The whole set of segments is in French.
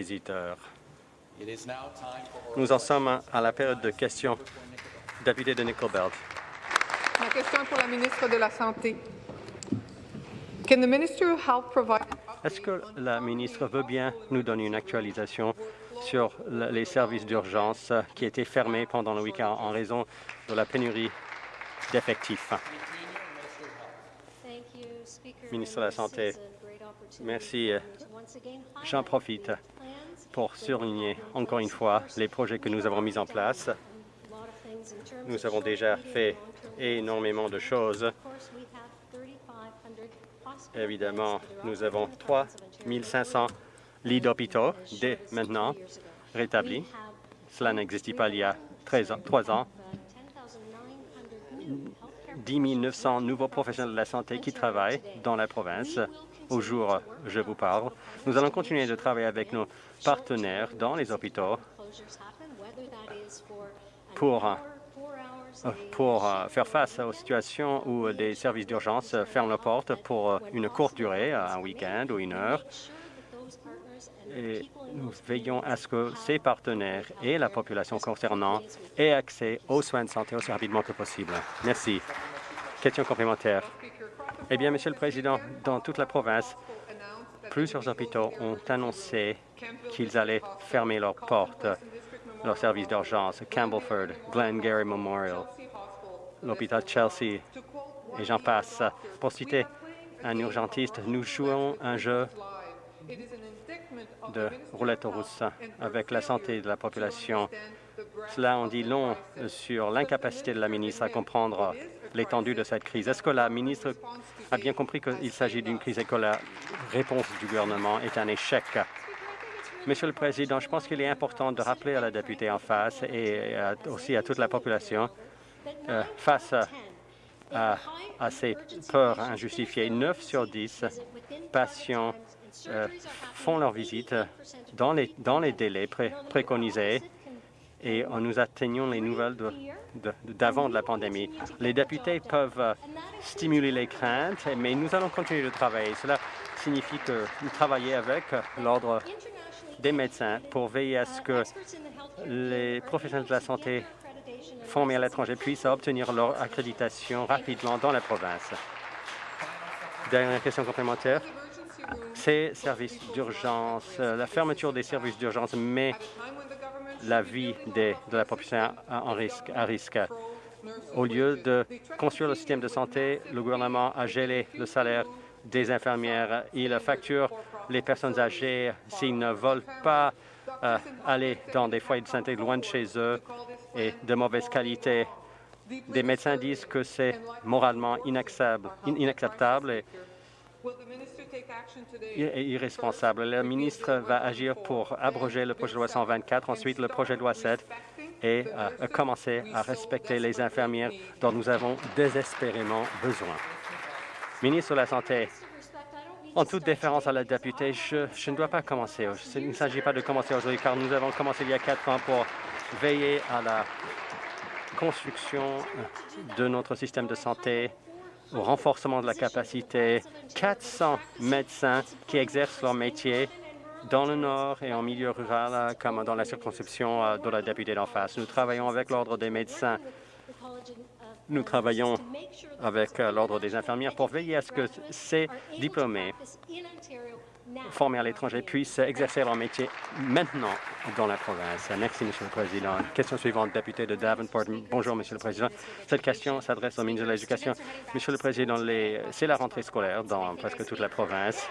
visiteurs. Nous en sommes à la période de questions. Député de Nickel Belt. Ma question est pour la ministre de la Santé. Can the Minister of Health provide Est-ce que la ministre veut bien nous donner une actualisation sur le- les services d'urgence qui étaient fermés pendant le week-end en raison de la pénurie d'effectifs? Ministre de la Santé, Merci. J'en profite pour souligner encore une fois les projets que nous avons mis en place. Nous avons déjà fait énormément de choses. Évidemment, nous avons 3 500 lits d'hôpitaux dès maintenant rétablis. Cela n'existait pas il y a 13 ans, 3 ans. 10 900 nouveaux professionnels de la santé qui travaillent dans la province au jour où je vous parle. Nous allons continuer de travailler avec nos partenaires dans les hôpitaux pour, pour euh, faire face aux situations où des services d'urgence ferment leurs portes pour une courte durée, un week-end ou une heure. Et nous veillons à ce que ces partenaires et la population concernant aient accès aux soins de santé aussi rapidement que possible. Merci. Question complémentaire. Eh bien, Monsieur le Président, dans toute la province, plusieurs hôpitaux ont annoncé qu'ils allaient fermer leurs portes, leurs services d'urgence, Campbellford, Glengarry Memorial, l'hôpital Chelsea, et j'en passe. Pour citer un urgentiste, nous jouons un jeu de roulette russe avec la santé de la population. Cela en dit long sur l'incapacité de la ministre à comprendre l'étendue de cette crise. Est-ce que la ministre a bien compris qu'il s'agit d'une crise et que la réponse du gouvernement est un échec? Monsieur le Président, je pense qu'il est important de rappeler à la députée en face et aussi à toute la population euh, face à, ces peurs injustifiées. 9 sur 10 patients euh, font leur visite dans les, délais pré- préconisés et nous atteignons les nouvelles d'avant de, la pandémie. Les députés peuvent euh, stimuler les craintes, mais nous allons continuer de travailler. Cela signifie que nous travaillons avec l'Ordre des médecins pour veiller à ce que les professionnels de la santé formés à l'étranger puissent obtenir leur accréditation rapidement dans la province. Dernière question complémentaire. Ces services d'urgence, euh, la fermeture des services d'urgence met la vie des- de la population en risque, à risque. Au lieu de construire le système de santé, le gouvernement a gelé le salaire des infirmières. Il facture les personnes âgées s'ils ne veulent pas euh, aller dans des foyers de santé loin de chez eux et de mauvaise qualité. Des médecins disent que c'est moralement inacceptable, irresponsable. Le ministre va agir pour abroger le projet de loi 124, ensuite le projet de loi 7 et euh, commencer à respecter les infirmières dont nous avons désespérément besoin. Ministre de la Santé, en toute déférence à la députée, je, je ne dois pas commencer. Ce- Il ne s'agit pas de commencer aujourd'hui car nous avons commencé il y a quatre ans pour veiller à la construction de notre système de santé, au renforcement de la capacité. 400 médecins qui exercent leur métier dans le Nord et en milieu rural, comme dans la circonscription euh, de la députée d'en face. Nous travaillons avec l'Ordre des médecins. Nous travaillons avec euh, l'Ordre des infirmières pour veiller à ce que ces diplômés formés à l'étranger puissent exercer leur métier maintenant dans la province. Merci, Monsieur le Président. Question suivante, député de Davenport. Bonjour, Monsieur le Président. Cette question s'adresse au ministre de l'Éducation. Monsieur le Président, c'est la rentrée scolaire dans presque toute la province.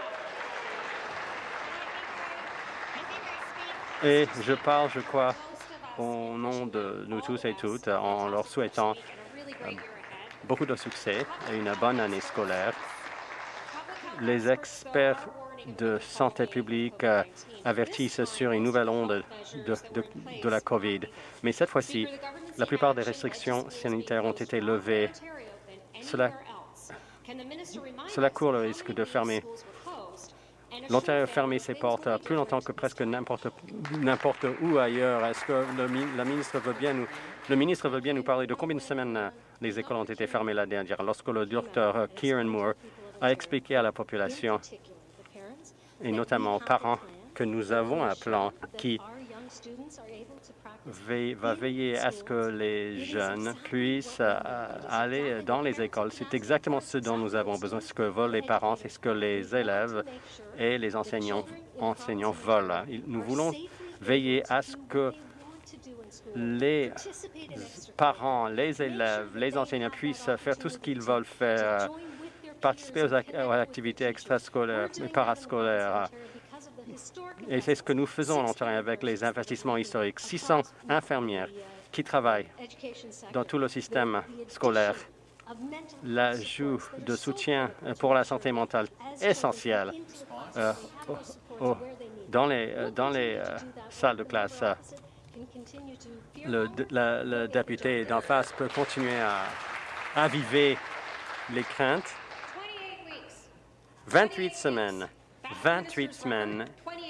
Et je parle, je crois, au nom de nous tous et toutes, en leur souhaitant euh, beaucoup de succès et une bonne année scolaire. Les experts de santé publique euh, avertissent sur une nouvelle onde de, la COVID. Mais cette fois-ci, la plupart des restrictions sanitaires ont été levées. Cela, cela court le risque de fermer. L'Ontario a fermé ses portes plus longtemps que presque n'importe où ailleurs. Est-ce que le, la ministre veut bien nous, le ministre veut bien nous parler de combien de semaines euh, les écoles ont été fermées la dernière, lorsque le docteur euh, Kieran Moore a expliqué à la population, et notamment aux parents, que nous avons un plan qui va veiller à ce que les jeunes puissent euh, aller dans les écoles. C'est exactement ce dont nous avons besoin, ce que veulent les parents, c'est ce que les élèves et les enseignants, enseignants veulent. Nous voulons veiller à ce que les parents, les élèves, les enseignants puissent faire tout ce qu'ils veulent faire, participer aux, activités extrascolaires et parascolaires. Et c'est ce que nous faisons en Ontario avec les investissements historiques. 600 infirmières qui travaillent dans tout le système scolaire. L'ajout de soutien pour la santé mentale essentiel euh, dans les, euh, dans les euh, salles de classe. Le, le député d'en face peut continuer à aviver les craintes. 28 semaines 28 semaines,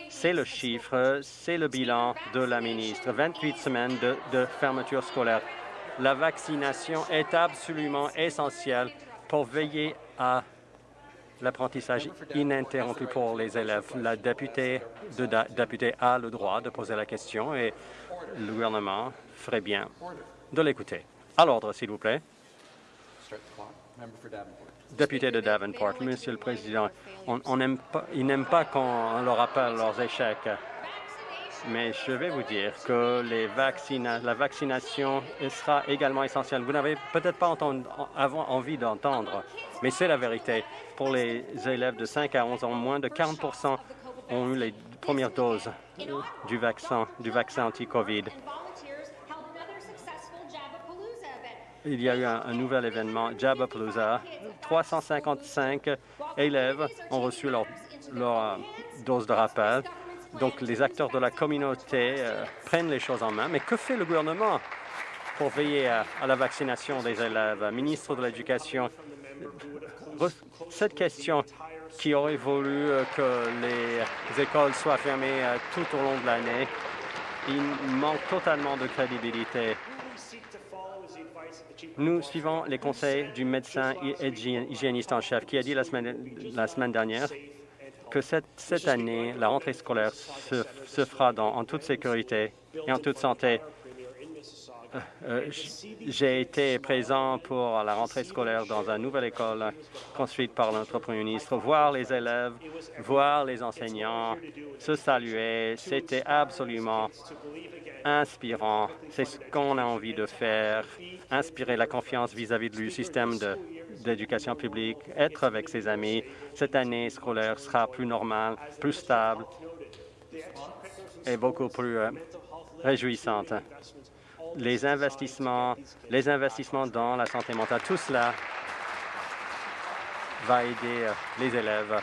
c'est le chiffre, c'est le bilan de la ministre. 28 semaines de, fermeture scolaire. La vaccination est absolument essentielle pour veiller à l'apprentissage ininterrompu pour les élèves. La députée, de, députée a le droit de poser la question et le gouvernement ferait bien de l'écouter. À l'ordre, s'il vous plaît. Député de Davenport, Monsieur le Président, on, pas, ils n'aiment pas qu'on leur rappelle leurs échecs. Mais je vais vous dire que la vaccination sera également essentielle. Vous n'avez peut-être pas envie d'entendre, mais c'est la vérité. Pour les élèves de 5 à 11 ans, moins de 40 ont eu les premières doses du vaccin, du vaccin anti-COVID. Il y a eu un, nouvel événement, Jabapalooza. 355 élèves ont reçu leur, euh, dose de rappel. Donc, les acteurs de la communauté euh, prennent les choses en main. Mais que fait le gouvernement pour veiller à, la vaccination des élèves? Ministre de l'Éducation, cette question qui aurait voulu euh, que les écoles soient fermées tout au long de l'année, il manque totalement de crédibilité. Nous suivons les conseils du médecin et hygiéniste en chef qui a dit la semaine, dernière que cette, année, la rentrée scolaire se, fera en toute sécurité et en toute santé. Euh, j'ai été présent pour la rentrée scolaire dans une nouvelle école construite par notre Premier ministre. Voir les élèves, voir les enseignants se saluer, c'était absolument inspirant. C'est ce qu'on a envie de faire, inspirer la confiance vis-à-vis du système d'éducation publique, être avec ses amis. Cette année scolaire sera plus normale, plus stable et beaucoup plus euh, réjouissante. Les investissements, les investissements dans la santé mentale, tout cela va aider euh, les élèves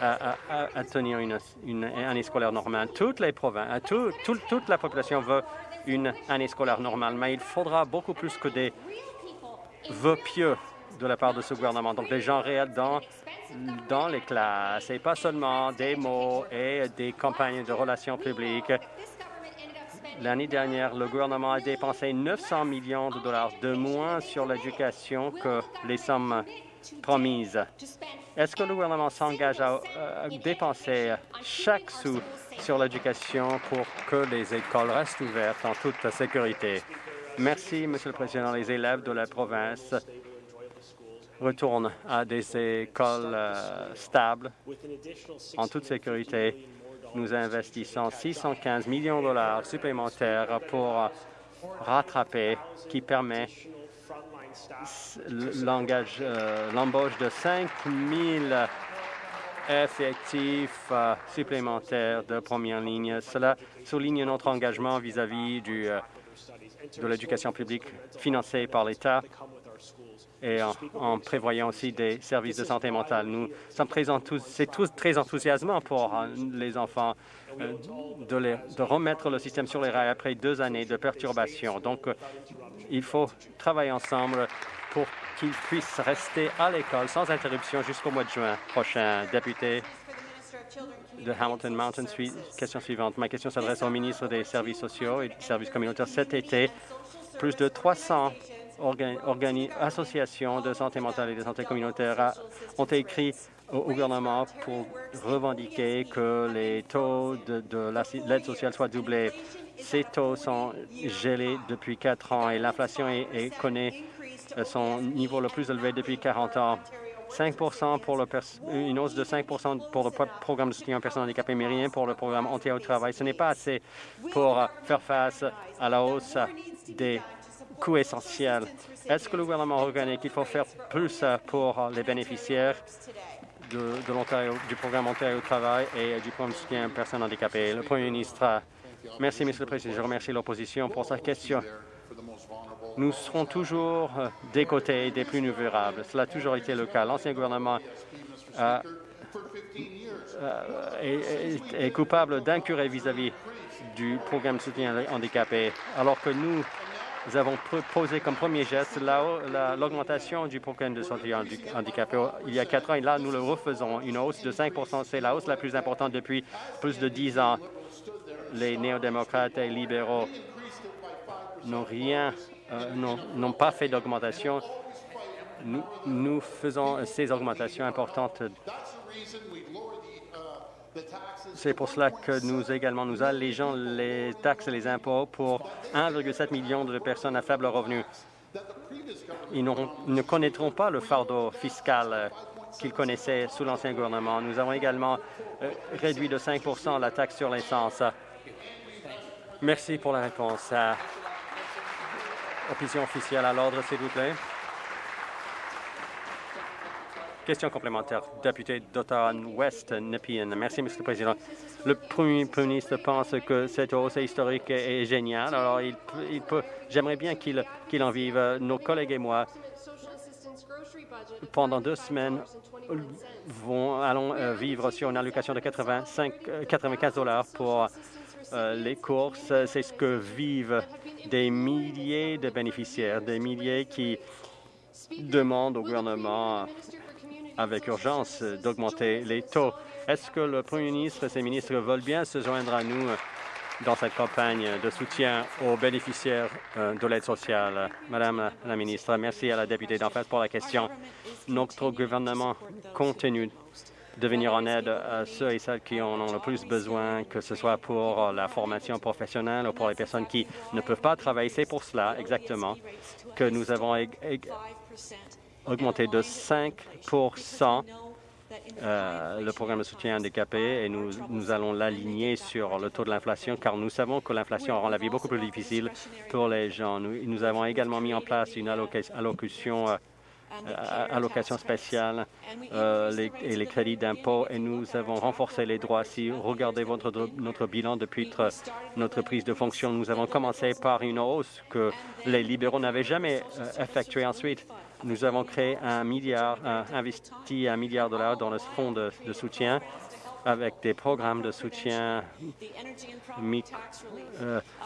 à, tenir une, année scolaire normale. Toutes les provinces, toute la population veut une année scolaire normale, mais il faudra beaucoup plus que des vœux pieux de la part de ce gouvernement. Donc, des gens réels dans, dans les classes et pas seulement des mots et des campagnes de relations publiques. L'année dernière, le gouvernement a dépensé 900 millions de dollars de moins sur l'éducation que les sommes promises. Est-ce que le gouvernement s'engage à, dépenser chaque sou sur l'éducation pour que les écoles restent ouvertes en toute sécurité? Merci, Monsieur le Président. Les élèves de la province retournent à des écoles euh, stables en toute sécurité. Nous investissons 615 millions de dollars supplémentaires pour rattraper, qui permet euh, l'embauche de 5 000 effectifs euh, supplémentaires de première ligne. Cela souligne notre engagement vis-à-vis euh, de l'éducation publique financée par l'État et en, prévoyant aussi des services de santé mentale. Nous sommes c'est très enthousiasmant pour les enfants de, de, remettre le système sur les rails après deux années de perturbation. Donc, il faut travailler ensemble pour qu'ils puissent rester à l'école sans interruption jusqu'au mois de juin prochain. Député de Hamilton Mountain, question suivante. Ma question s'adresse au ministre des Services sociaux et des services communautaires. Cet été, plus de 300 associations de santé mentale et de santé communautaire ont écrit au gouvernement pour revendiquer que les taux de, de l'aide sociale soient doublés. Ces taux sont gelés depuis quatre ans et l'inflation connaît son niveau le plus élevé depuis 40 ans. 5 pour une hausse de 5% pour le programme de soutien aux personnes handicapées, mais rien pour le programme anti au travail. Ce n'est pas assez pour faire face à la hausse des coûts essentiels. Est-ce que le gouvernement reconnaît qu'il faut faire plus pour les bénéficiaires du programme Ontario au travail et du programme de soutien aux personnes handicapées? Le Premier ministre. Merci, Monsieur le Président. Je remercie l'opposition pour sa question. Nous serons toujours euh, des côtés des plus vulnérables. Cela a toujours été le cas. L'ancien gouvernement euh, est, coupable d'incurie vis-à-vis du programme de soutien handicapé, alors que nous nous avons posé comme premier geste l'augmentation du programme de soutien handicapé il y a quatre ans et là, nous le refaisons. Une hausse de 5 C'est la hausse la plus importante depuis plus de dix ans. Les néo-démocrates et libéraux n'ont rien euh, n'ont pas fait d'augmentation. Nous, faisons ces augmentations importantes. C'est pour cela que nous également nous allégeons les taxes et les impôts pour 1,7 million de personnes à faible revenu. Ils ne connaîtront pas le fardeau fiscal qu'ils connaissaient sous l'ancien gouvernement. Nous avons également euh, réduit de 5 la taxe sur l'essence. Merci pour la réponse. Opposition officielle à l'ordre, s'il vous plaît. Question complémentaire. Député d'Ottawa-Ouest, Nepean. Merci, Monsieur le Président. Le Premier ministre pense que cette hausse historique est géniale. Alors, il, peut. J'aimerais bien qu'il en vive. Nos collègues et moi, pendant deux semaines, allons euh, vivre sur une allocation de 85, 95 dollars pour euh, les courses. C'est ce que vivent des milliers de bénéficiaires, des milliers qui demandent au gouvernement avec urgence d'augmenter les taux. Est-ce que le Premier ministre et ses ministres veulent bien se joindre à nous dans cette campagne de soutien aux bénéficiaires euh, de l'aide sociale? Madame la ministre, merci à la députée d'en face pour la question. Notre gouvernement continue de venir en aide à ceux et celles qui en ont le plus besoin, que ce soit pour la formation professionnelle ou pour les personnes qui ne peuvent pas travailler. C'est pour cela exactement que nous avons augmenté de 5% euh, le programme de soutien handicapé et nous, nous allons l'aligner sur le taux de l'inflation car nous savons que l'inflation rend la vie beaucoup plus difficile pour les gens. Nous, avons également mis en place une allocation euh, euh, allocations spéciales euh, et les crédits d'impôt et nous avons renforcé les droits. Si vous regardez votre, notre bilan depuis notre prise de fonction, nous avons commencé par une hausse que les libéraux n'avaient jamais effectuée. Ensuite, nous avons créé un milliard, investi un milliard de dollars dans le fonds de, soutien avec des programmes de soutien,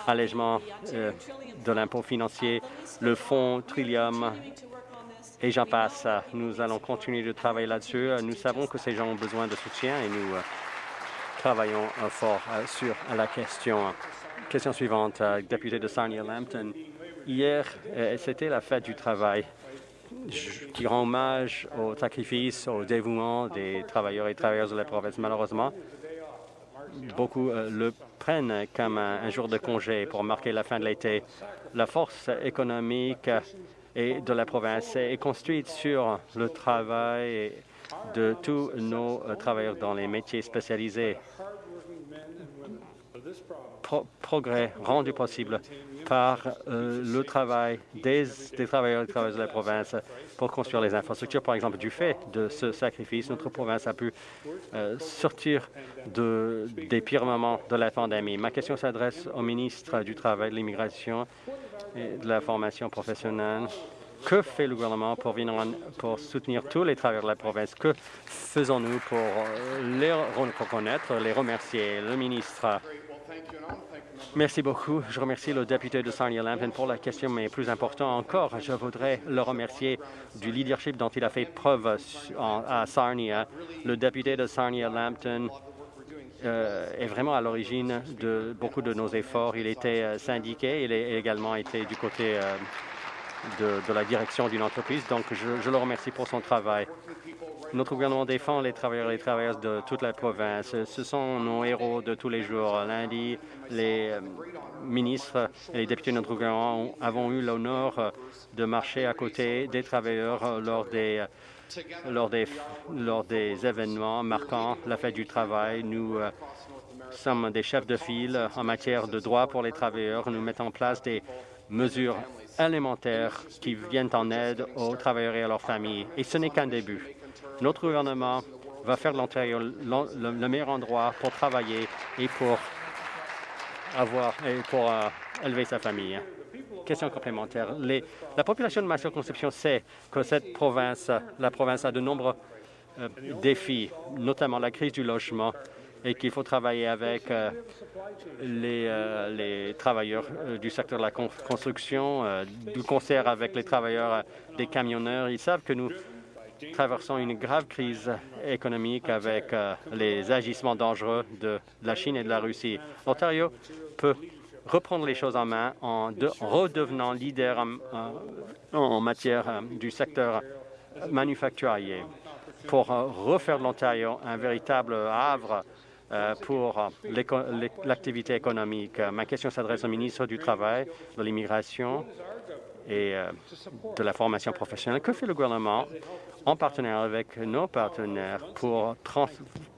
allègement de l'impôt financier, le fonds Trillium et j'en passe. Nous allons continuer de travailler là-dessus. Nous savons que ces gens ont besoin de soutien et nous euh, travaillons euh, fort euh, sur la question. Question suivante, député de Sarnia-Lambton. Hier, c'était la fête du travail qui rend hommage au sacrifice, au dévouement des travailleurs et travailleuses de la province. Malheureusement, beaucoup le prennent comme un jour de congé pour marquer la fin de l'été. La force économique de la province est construite sur le travail de tous nos euh, travailleurs dans les métiers spécialisés. progrès rendu possible par euh, le travail des, travailleurs et de la province pour construire les infrastructures. Par exemple, du fait de ce sacrifice, notre province a pu euh, sortir de, des pires moments de la pandémie. Ma question s'adresse au ministre du Travail, de l'Immigration et de la formation professionnelle. Que fait le gouvernement pour, venir pour soutenir tous les travailleurs de la province? Que faisons-nous pour euh, les reconnaître, les remercier? Le ministre. Merci beaucoup. Je remercie le député de Sarnia-Lambton pour la question, mais plus important encore, je voudrais le remercier du leadership dont il a fait preuve à Sarnia. Le député de Sarnia-Lambton euh, est vraiment à l'origine de beaucoup de nos efforts. Il était euh, syndiqué, il a également été du côté de, la direction d'une entreprise. Donc, je, le remercie pour son travail. Notre gouvernement défend les travailleurs et les travailleuses de toute la province. Ce sont nos héros de tous les jours. Lundi, les euh, ministres et les députés de notre gouvernement avons eu l'honneur de marcher à côté des travailleurs lors des lors des, lors des événements marquant la fête du travail. Nous euh, sommes des chefs de file en matière de droits pour les travailleurs. Nous mettons en place des mesures élémentaires qui viennent en aide aux travailleurs et à leurs familles. Et ce n'est qu'un début. Notre gouvernement va faire de l'Ontario le, meilleur endroit pour travailler et pour avoir et pour euh, élever sa famille. Question complémentaire. la population de ma circonscription sait que cette province, la province a de nombreux euh, défis, notamment la crise du logement, et qu'il faut travailler avec euh, les, les, travailleurs du secteur de la construction, du concert avec les travailleurs des camionneurs. Ils savent que nous traversons une grave crise économique avec euh, les agissements dangereux de la Chine et de la Russie. L'Ontario peut reprendre les choses en main en, redevenant leader en, matière euh, du secteur manufacturier pour euh, refaire de l'Ontario un véritable havre pour l'activité économique. Ma question s'adresse au ministre du Travail, de l'Immigration et de la formation professionnelle. Que fait le gouvernement en partenariat avec nos partenaires pour,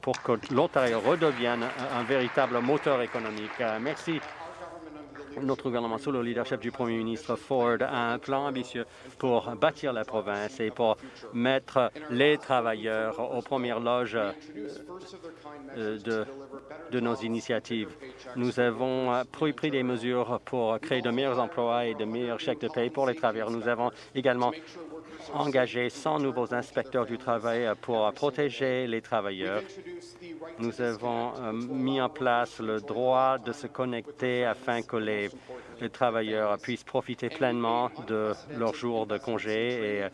pour que l'Ontario redevienne un, véritable moteur économique? Euh, merci notre gouvernement, sous le leadership du premier ministre Ford, a un plan ambitieux pour bâtir la province et pour mettre les travailleurs aux premières loges euh, de, nos initiatives. Nous avons euh, pris des mesures pour créer de meilleurs emplois et de meilleurs chèques de paie pour les travailleurs. Nous avons également engagé 100 nouveaux inspecteurs du travail pour protéger les travailleurs. Nous avons euh, mis en place le droit de se connecter afin que les, travailleurs puissent profiter pleinement de leurs jours de congé et euh,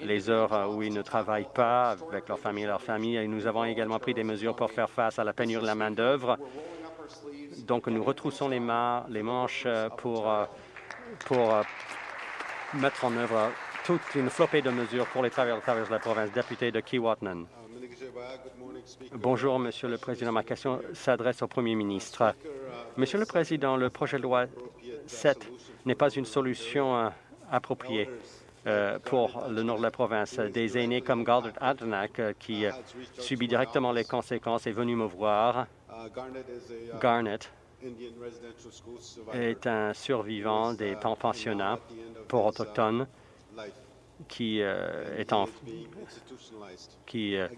les heures où ils ne travaillent pas avec leur famille et leur famille. Et nous avons également pris des mesures pour faire face à la pénurie de la main-d'œuvre. Donc, nous retroussons les, manches euh, pour, pour mettre en œuvre toute une flopée de mesures pour les travailleurs de la province. Député de Kiwatnan. Bonjour, Monsieur le Président. Ma question s'adresse au Premier ministre. Monsieur le Président, le projet de loi 7 n'est pas une solution euh, appropriée euh, pour le nord de la province. Des aînés comme Gardner Adnak, euh, qui subit directement les conséquences, est venu me voir. Garnet est un survivant des temps pensionnats pour autochtones qui, euh, est, en, qui euh,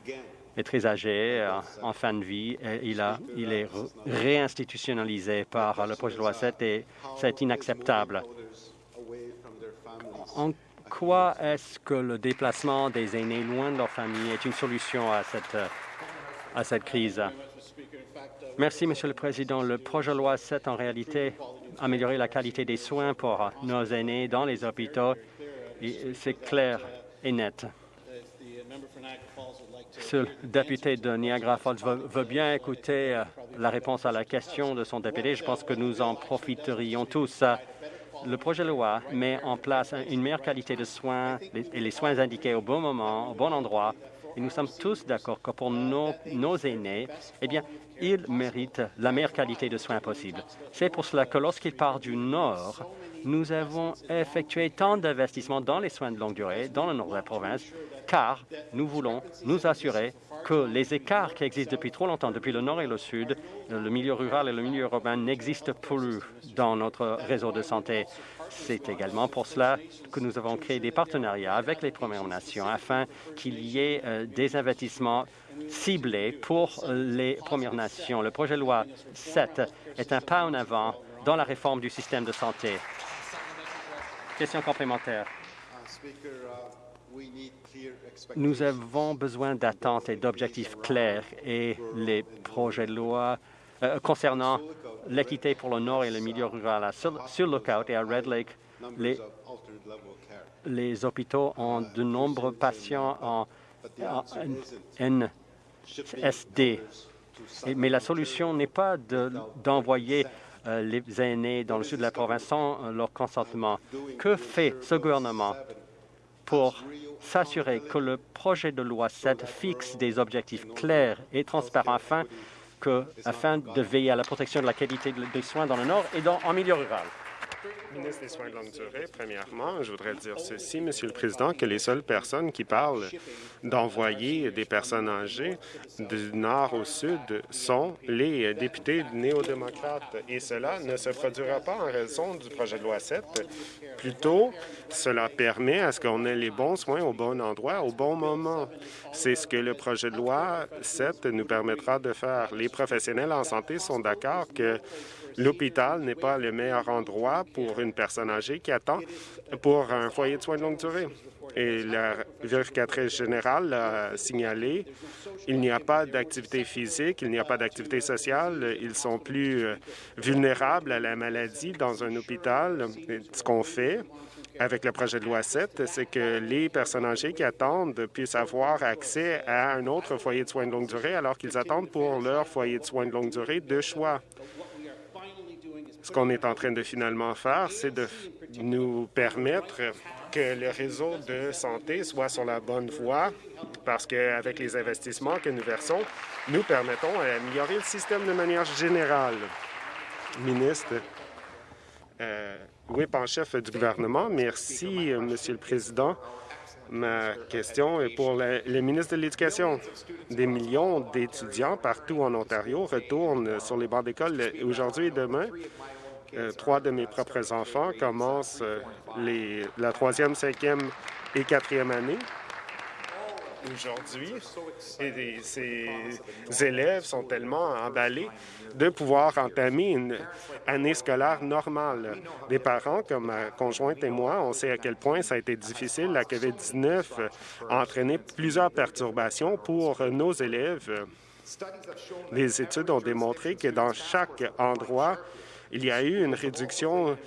est très âgé, euh, en fin de vie. Et il, a, il est réinstitutionnalisé par le projet de loi 7 et c'est inacceptable. En quoi est-ce que le déplacement des aînés loin de leur famille est une solution à cette, à cette crise? Merci, Monsieur le Président. Le projet de loi 7, en réalité, améliorer la qualité des soins pour nos aînés dans les hôpitaux c'est clair et net. Ce député de Niagara Falls veut, bien écouter euh, la réponse à la question de son député. Je pense que nous en profiterions tous. Le projet de loi met en place une meilleure qualité de soins et les soins indiqués au bon moment, au bon endroit. Et nous sommes tous d'accord que pour nos, nos aînés, eh bien, ils méritent la meilleure qualité de soins possible. C'est pour cela que lorsqu'ils partent du Nord, nous avons effectué tant d'investissements dans les soins de longue durée dans le nord de la province, car nous voulons nous assurer que les écarts qui existent depuis trop longtemps, depuis le nord et le sud, le milieu rural et le milieu urbain, n'existent plus dans notre réseau de santé. C'est également pour cela que nous avons créé des partenariats avec les Premières Nations afin qu'il y ait euh, des investissements ciblés pour les Premières Nations. Le projet de loi 7 est un pas en avant dans la réforme du système de santé. Question complémentaire. Nous avons besoin d'attentes et d'objectifs clairs et les projets de loi euh, concernant l'équité pour le Nord et le milieu rural. Sur, sur Lookout et à Red Lake, les, les hôpitaux ont de nombreux patients en, en NSD. Mais la solution n'est pas d'envoyer euh, les aînés dans le sud de la province sans euh, leur consentement. Que fait ce gouvernement pour s'assurer que le projet de loi 7 fixe des objectifs clairs et transparents afin, que, afin de veiller à la protection de la qualité des soins dans le Nord et dans, en milieu rural? Ministre des Soins de longue durée, premièrement, je voudrais dire ceci, Monsieur le Président, que les seules personnes qui parlent d'envoyer des personnes âgées du nord au sud sont les députés néo-démocrates. Et cela ne se produira pas en raison du projet de loi 7. Plutôt, cela permet à ce qu'on ait les bons soins au bon endroit, au bon moment. C'est ce que le projet de loi 7 nous permettra de faire. Les professionnels en santé sont d'accord que L'hôpital n'est pas le meilleur endroit pour une personne âgée qui attend pour un foyer de soins de longue durée. Et la vérificatrice générale a signalé il n'y a pas d'activité physique, il n'y a pas d'activité sociale, ils sont plus euh, vulnérables à la maladie dans un hôpital. ce qu'on fait avec le projet de loi 7, c'est que les personnes âgées qui attendent puissent avoir accès à un autre foyer de soins de longue durée alors qu'ils attendent pour leur foyer de soins de longue durée de choix. Ce qu'on est en train de finalement faire, c'est de nous permettre que le réseau de santé soit sur la bonne voie parce qu'avec les investissements que nous versons, nous permettons d'améliorer le système de manière générale. Ministre, euh, whip en chef du gouvernement, merci, euh, Monsieur le Président. Ma question est pour le ministre de l'Éducation. Des millions d'étudiants partout en Ontario retournent sur les bancs d'école aujourd'hui et demain euh, trois de mes propres enfants commencent euh, les, la troisième, cinquième et quatrième année aujourd'hui. Et ces élèves sont tellement emballés de pouvoir entamer une année scolaire normale. Des parents, comme ma conjointe et moi, on sait à quel point ça a été difficile. La COVID-19 a entraîné plusieurs perturbations pour nos élèves. Les études ont démontré que dans chaque endroit, il y a eu une réduction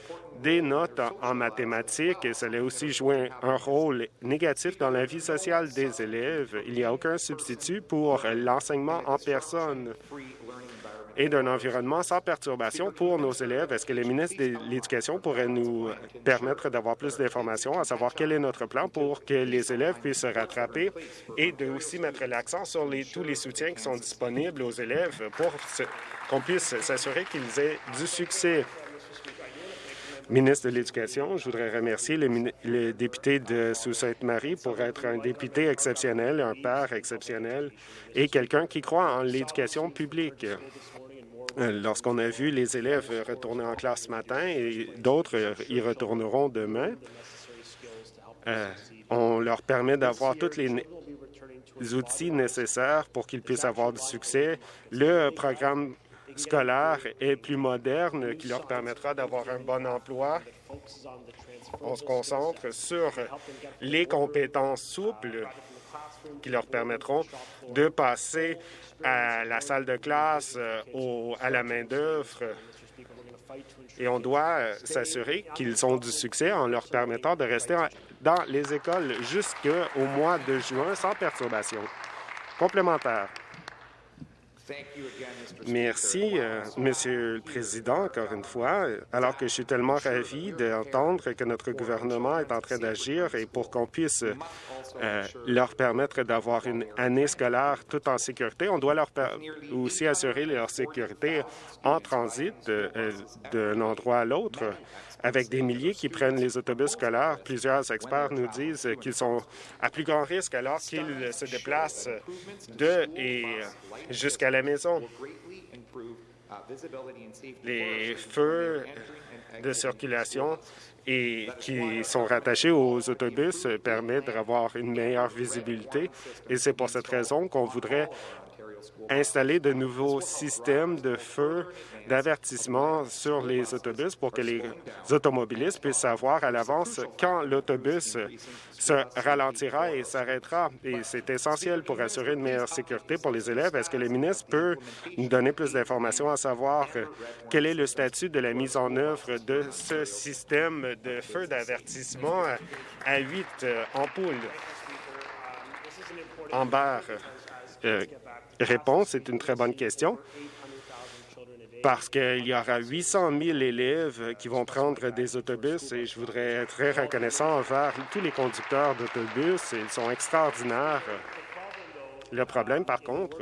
des notes en mathématiques et cela a aussi joué un rôle négatif dans la vie sociale des élèves. Il n'y a aucun substitut pour l'enseignement en personne et d'un environnement sans perturbation pour nos élèves. Est-ce que le ministre de l'Éducation pourrait nous permettre d'avoir plus d'informations, à savoir quel est notre plan pour que les élèves puissent se rattraper et de aussi mettre l'accent sur tous les soutiens qui sont disponibles aux élèves pour qu'on puisse s'assurer qu'ils aient du succès? Ministre de l'Éducation, je voudrais remercier le, député de Sault-Sainte-Marie pour être un député exceptionnel, un père exceptionnel et quelqu'un qui croit en l'éducation publique. Euh, lorsqu'on a vu les élèves retourner en classe ce matin et d'autres y retourneront demain, euh, on leur permet d'avoir tous les outils nécessaires pour qu'ils puissent avoir du succès. Le programme scolaire est plus moderne, qui leur permettra d'avoir un bon emploi. On se concentre sur les compétences souples qui leur permettront de passer à la salle de classe, euh, à la main-d'œuvre. Et on doit euh, s'assurer qu'ils ont du succès en leur permettant de rester dans les écoles jusqu'au mois de juin sans perturbation. Complémentaire. Merci, euh, Monsieur le Président, encore une fois, alors que je suis tellement ravi d'entendre que notre gouvernement est en train d'agir et pour qu'on puisse euh, leur permettre d'avoir une année scolaire tout en sécurité, on doit leur aussi assurer leur sécurité en transit euh, d'un endroit à l'autre avec des milliers qui prennent les autobus scolaires. Plusieurs experts nous disent qu'ils sont à plus grand risque alors qu'ils se déplacent de et jusqu'à la maison. Les feux de circulation et qui sont rattachés aux autobus permettent d'avoir une meilleure visibilité. Et c'est pour cette raison qu'on voudrait installer de nouveaux systèmes de feu d'avertissement sur les autobus pour que les automobilistes puissent savoir à l'avance quand l'autobus se ralentira et s'arrêtera. Et c'est essentiel pour assurer une meilleure sécurité pour les élèves. Est-ce que le ministre peut nous donner plus d'informations à savoir quel est le statut de la mise en œuvre de ce système de feu d'avertissement à huit ampoules en barre? Euh, réponse, c'est une très bonne question parce qu'il y aura 800 000 élèves qui vont prendre des autobus et je voudrais être très reconnaissant envers tous les conducteurs d'autobus. Ils sont extraordinaires. Le problème, par contre,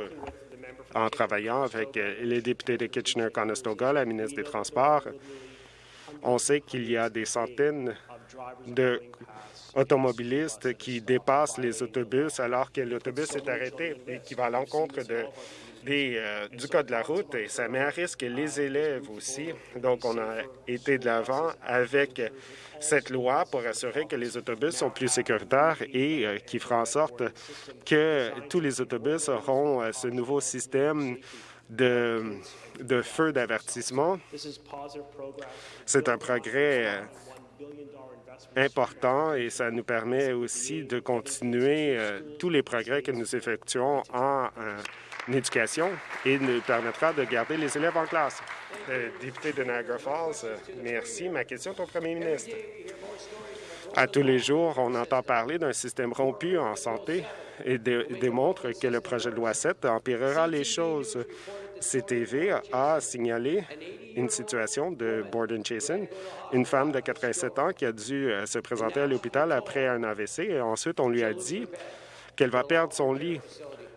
en travaillant avec les députés de Kitchener-Conestoga, la ministre des Transports, on sait qu'il y a des centaines d'automobilistes qui dépassent les autobus alors que l'autobus est arrêté et qui va à l'encontre de, euh, du code de la route et ça met à risque les élèves aussi. Donc, on a été de l'avant avec cette loi pour assurer que les autobus sont plus sécuritaires et euh, qui fera en sorte que tous les autobus auront euh, ce nouveau système de, feu d'avertissement. C'est un progrès important et ça nous permet aussi de continuer tous les progrès que nous effectuons en, éducation et nous permettra de garder les élèves en classe. député de Niagara Falls, merci. Ma question est au premier ministre. À tous les jours, on entend parler d'un système rompu en santé et démontre que le projet de loi 7 empirera les choses. CTV a signalé une situation de Borden Chasen, une femme de 87 ans qui a dû euh, se présenter à l'hôpital après un AVC. Et ensuite, on lui a dit qu'elle va perdre son lit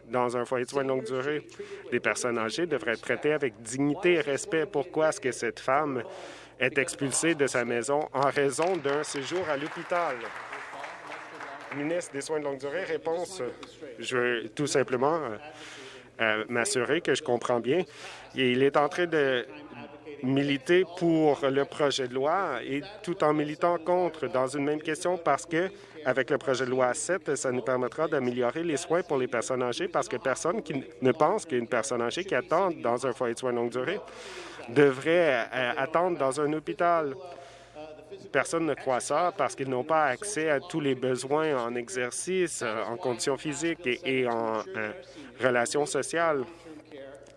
dans un foyer de soins de longue durée. Les personnes âgées devraient être traitées avec dignité et respect. Pourquoi est-ce que cette femme est expulsée de sa maison en raison d'un séjour à l'hôpital? Ministre des Soins de longue durée, réponse. Je veux tout simplement euh, euh, m'assurer que je comprends bien. Il est en train de militer pour le projet de loi et tout en militant contre dans une même question parce que avec le projet de loi 7, ça nous permettra d'améliorer les soins pour les personnes âgées parce que personne qui ne pense qu'une personne âgée qui attend dans un foyer de soins longue durée devrait euh, attendre dans un hôpital. Personne ne croit ça parce qu'ils n'ont pas accès à tous les besoins en exercice, en conditions physiques et, en euh, relations sociales.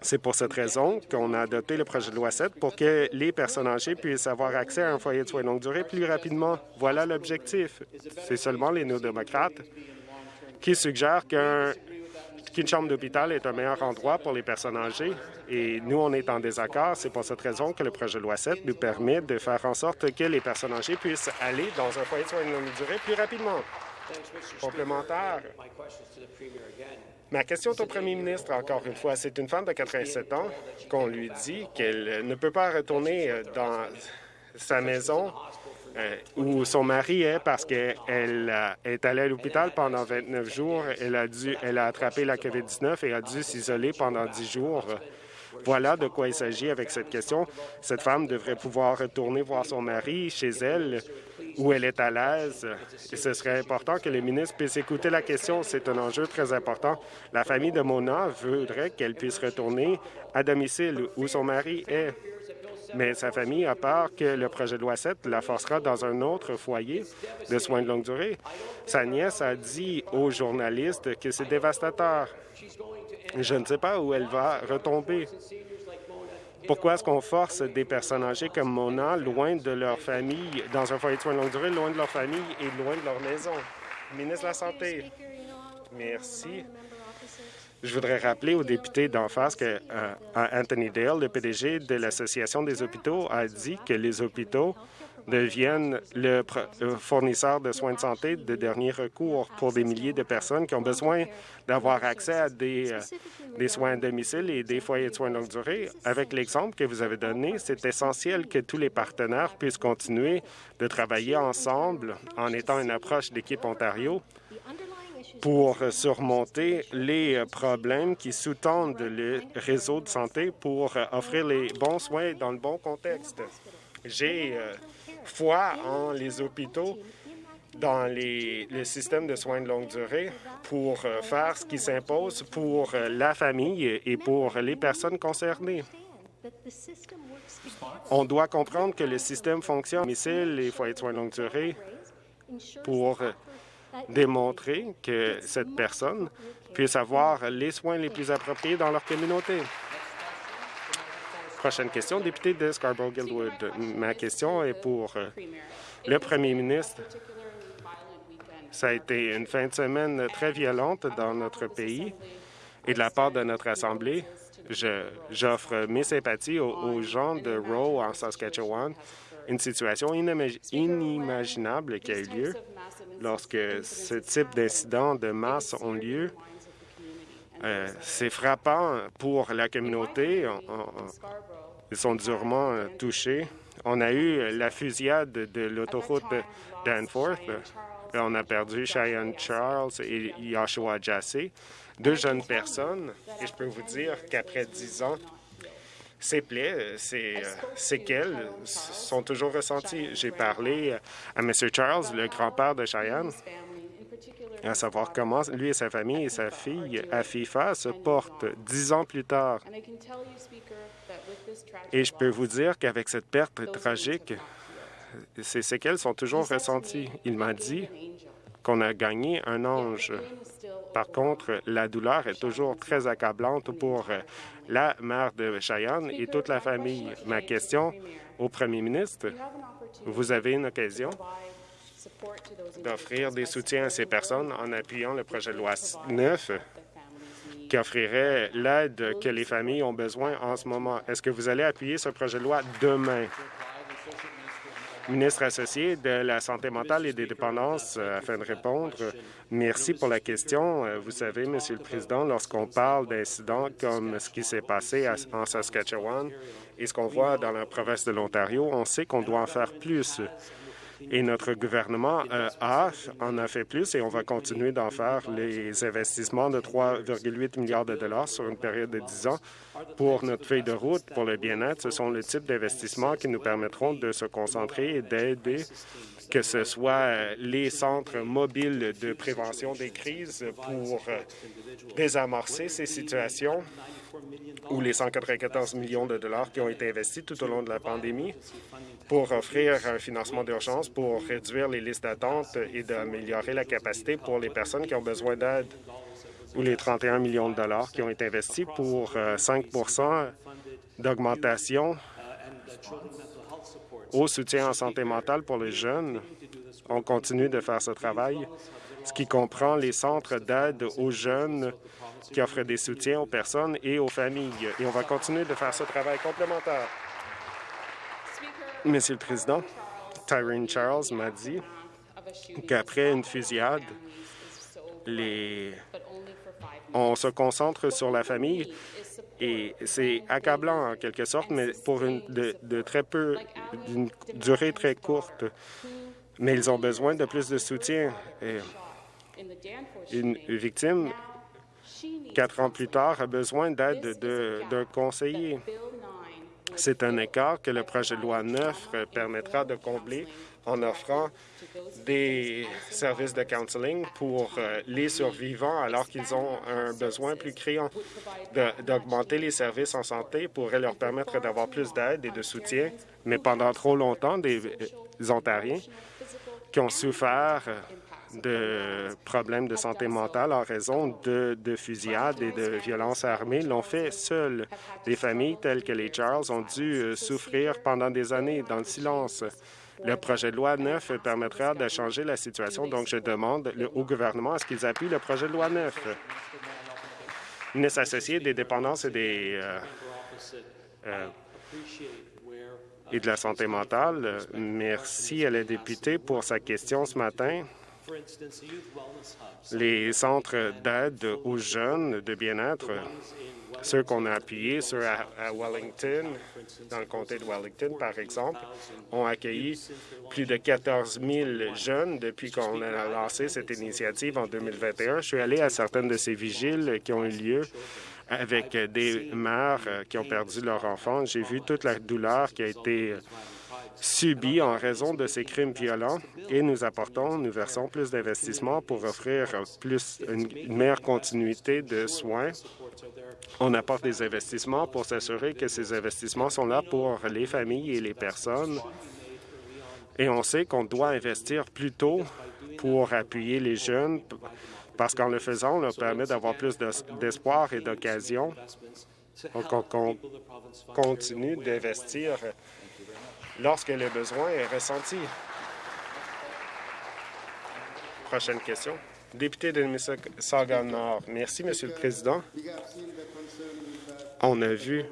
C'est pour cette raison qu'on a adopté le projet de loi 7 pour que les personnes âgées puissent avoir accès à un foyer de soins longue durée plus rapidement. Voilà l'objectif. C'est seulement les néo-démocrates qui suggèrent qu'un qu'une chambre d'hôpital est un meilleur endroit pour les personnes âgées. Et nous, on est en désaccord. C'est pour cette raison que le projet de loi 7 nous permet de faire en sorte que les personnes âgées puissent aller dans un foyer de soins de longue durée plus rapidement. Complémentaire. Ma question est au premier ministre, encore une fois. C'est une femme de 87 ans qu'on lui dit qu'elle ne peut pas retourner euh, dans sa maison euh, où son mari est parce qu'elle euh, est allée à l'hôpital pendant 29 jours. Elle a, dû, elle a attrapé la COVID-19 et a dû s'isoler pendant 10 jours. Voilà de quoi il s'agit avec cette question. Cette femme devrait pouvoir retourner voir son mari chez elle où elle est à l'aise. Et ce serait important que le ministre puisse écouter la question. C'est un enjeu très important. La famille de Mona voudrait qu'elle puisse retourner à domicile où son mari est mais sa famille a peur que le projet de loi 7 la forcera dans un autre foyer de soins de longue durée. Sa nièce a dit aux journalistes que c'est dévastateur. Je ne sais pas où elle va retomber. Pourquoi est-ce qu'on force des personnes âgées comme Mona loin de leur famille, dans un foyer de soins de longue durée, loin de leur famille et loin de leur maison? Ministre de la Santé. Merci. Je voudrais rappeler aux députés d'en face que euh, Anthony Dale, le PDG de l'Association des hôpitaux, a dit que les hôpitaux deviennent le fournisseur de soins de santé de dernier recours pour des milliers de personnes qui ont besoin d'avoir accès à des, euh, des, soins à domicile et des foyers de soins de longue durée. Avec l'exemple que vous avez donné, c'est essentiel que tous les partenaires puissent continuer de travailler ensemble en étant une approche d'équipe Ontario pour surmonter les problèmes qui sous-tendent le réseau de santé pour offrir les bons soins dans le bon contexte. J'ai euh, foi en les hôpitaux dans les, le système de soins de longue durée pour euh, faire ce qui s'impose pour euh, la famille et pour les personnes concernées. On doit comprendre que le système fonctionne, domicile les foyers de soins de longue durée, pour démontrer que cette personne puisse avoir les soins les plus appropriés dans leur communauté. Prochaine question, député de Scarborough-Guildwood. Ma question est pour euh, le premier ministre. Ça a été une fin de semaine très violente dans notre pays et de la part de notre Assemblée. J'offre mes sympathies aux, gens de Rowe en Saskatchewan, une situation inimaginable qui a eu lieu lorsque ce type d'incidents de masse ont lieu. Euh, c'est frappant pour la communauté. Sont durement euh, touchés. On a eu la fusillade de l'autoroute Danforth. On a perdu Cheyenne Charles et Joshua Jassé deux jeunes personnes. Et je peux vous dire qu'après dix ans, ces plaies, ces euh, séquelles sont toujours ressenties. J'ai parlé à M. Charles, le grand-père de Cheyenne, à savoir comment lui et sa famille et sa fille, Afifa, se portent dix ans plus tard. Et je peux vous dire qu'avec cette perte tragique, ces séquelles sont toujours ressenties. Il m'a dit qu'on a gagné un ange. Par contre, la douleur est toujours très accablante pour la mère de Cheyenne et toute la famille. Ma question au premier ministre, vous avez une occasion d'offrir des soutiens à ces personnes en appuyant le projet de loi 9 qui offrirait l'aide que les familles ont besoin en ce moment. Est-ce que vous allez appuyer ce projet de loi demain? ministre associé de la Santé mentale et des dépendances, euh, afin de répondre. Merci pour la question. Euh, vous savez, Monsieur le Président, lorsqu'on parle d'incidents comme ce qui s'est passé en Saskatchewan et ce qu'on voit dans la province de l'Ontario, on sait qu'on doit en faire plus. Et notre gouvernement euh, a, en a fait plus et on va continuer d'en faire les investissements de 3,8 milliards de dollars sur une période de 10 ans pour notre feuille de route pour le bien-être. Ce sont le type d'investissements qui nous permettront de se concentrer et d'aider que ce soit les centres mobiles de prévention des crises pour euh, désamorcer ces situations ou les 194 millions de dollars qui ont été investis tout au long de la pandémie pour offrir un financement d'urgence pour réduire les listes d'attente et d'améliorer la capacité pour les personnes qui ont besoin d'aide ou les 31 millions de dollars qui ont été investis pour 5% euh, d'augmentation au soutien en santé mentale pour les jeunes. On continue de faire ce travail, ce qui comprend les centres d'aide aux jeunes qui offrent des soutiens aux personnes et aux familles. Et on va continuer de faire ce travail complémentaire. Monsieur le Président, Tyrone Charles m'a dit qu'après une fusillade, on se concentre sur la famille et c'est accablant en quelque sorte, mais pour une de, très peu, d'une durée très courte. Mais ils ont besoin de plus de soutien. une victime, quatre ans plus tard, a besoin d'aide d'un conseiller. C'est un écart que le projet de loi 9 permettra de combler en offrant des services de counseling pour euh, les survivants alors qu'ils ont un besoin plus criant. D'augmenter les services en santé pourrait leur permettre d'avoir plus d'aide et de soutien, mais pendant trop longtemps, des Ontariens qui ont souffert de problèmes de santé mentale en raison de, de fusillades et de violences armées l'ont fait seuls. Des familles telles que les Charles ont dû euh, souffrir pendant des années dans le silence. Le projet de loi 9 permettra de changer la situation, donc je demande au gouvernement à ce qu'ils appuient le projet de loi 9. Ministre associé des dépendances et des euh, euh, et de la santé mentale, merci à la députée pour sa question ce matin. Les centres d'aide aux jeunes de bien-être ceux qu'on a appuyés, ceux à, Wellington, dans le comté de Wellington, par exemple, ont accueilli plus de 14 000 jeunes depuis qu'on a lancé cette initiative en 2021. Je suis allé à certaines de ces vigiles qui ont eu lieu avec des mères qui ont perdu leur enfant. J'ai vu toute la douleur qui a été subie en raison de ces crimes violents et nous apportons, nous versons plus d'investissements pour offrir plus une meilleure continuité de soins on apporte des investissements pour s'assurer que ces investissements sont là pour les familles et les personnes. Et on sait qu'on doit investir plus tôt pour appuyer les jeunes, parce qu'en le faisant, on leur permet d'avoir plus d'espoir et d'occasion. Donc, on continue d'investir lorsque le besoin est ressenti. Prochaine question. Député de Mississauga-Nord. Merci, Monsieur le Président. On a vu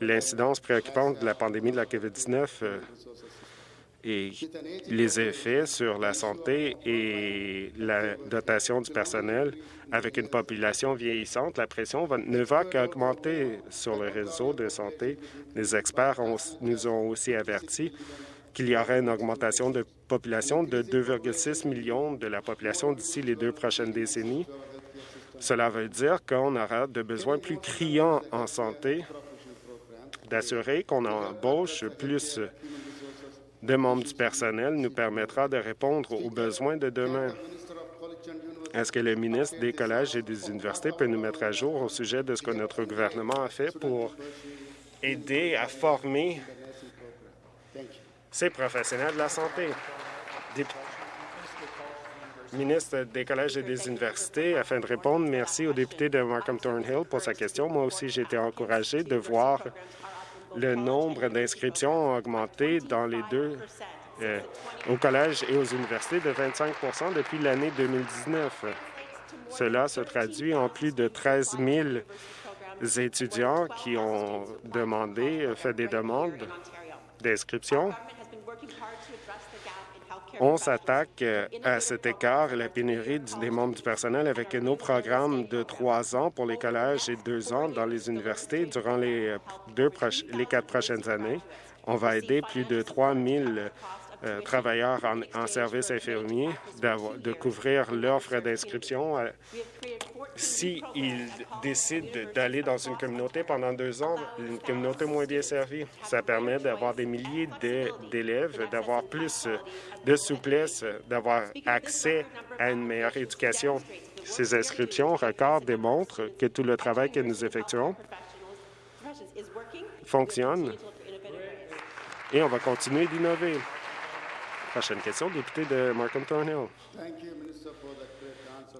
l'incidence préoccupante de la pandémie de la COVID-19 euh, et les effets sur la santé et la dotation du personnel. Avec une population vieillissante, la pression ne va qu'augmenter sur le réseau de santé. Les experts nous ont aussi averti qu'il y aurait une augmentation de population de 2,6 millions de la population d'ici les deux prochaines décennies. Cela veut dire qu'on aura de besoins plus criants en santé, d'assurer qu'on embauche plus de membres du personnel nous permettra de répondre aux besoins de demain. Est-ce que le ministre des collèges et des universités peut nous mettre à jour au sujet de ce que notre gouvernement a fait pour aider à former ces professionnels de la santé? ministre des collèges et des universités, afin de répondre, merci au député de Markham Thornhill pour sa question. Moi aussi, j'ai été encouragé de voir le nombre d'inscriptions a augmenté dans les deux, euh, au collège et aux universités de 25% depuis l'année 2019. Cela se traduit en plus de 13 000 étudiants qui ont demandé, fait des demandes d'inscription. On s'attaque euh, à cet écart la pénurie des membres du personnel avec nos programmes de trois ans pour les collèges et deux ans dans les universités durant les, euh, deux les quatre prochaines années. On va aider plus de 3 000 euh, travailleurs en, service infirmier de couvrir leurs frais d'inscription. Euh, S'ils décident d'aller dans une communauté pendant deux ans, une communauté moins bien servie, ça permet d'avoir des milliers d'élèves, d'avoir plus de souplesse, d'avoir accès à une meilleure éducation. Ces inscriptions records démontrent que tout le travail que nous effectuons fonctionne et on va continuer d'innover. Prochaine question, député de Markham Thornhill.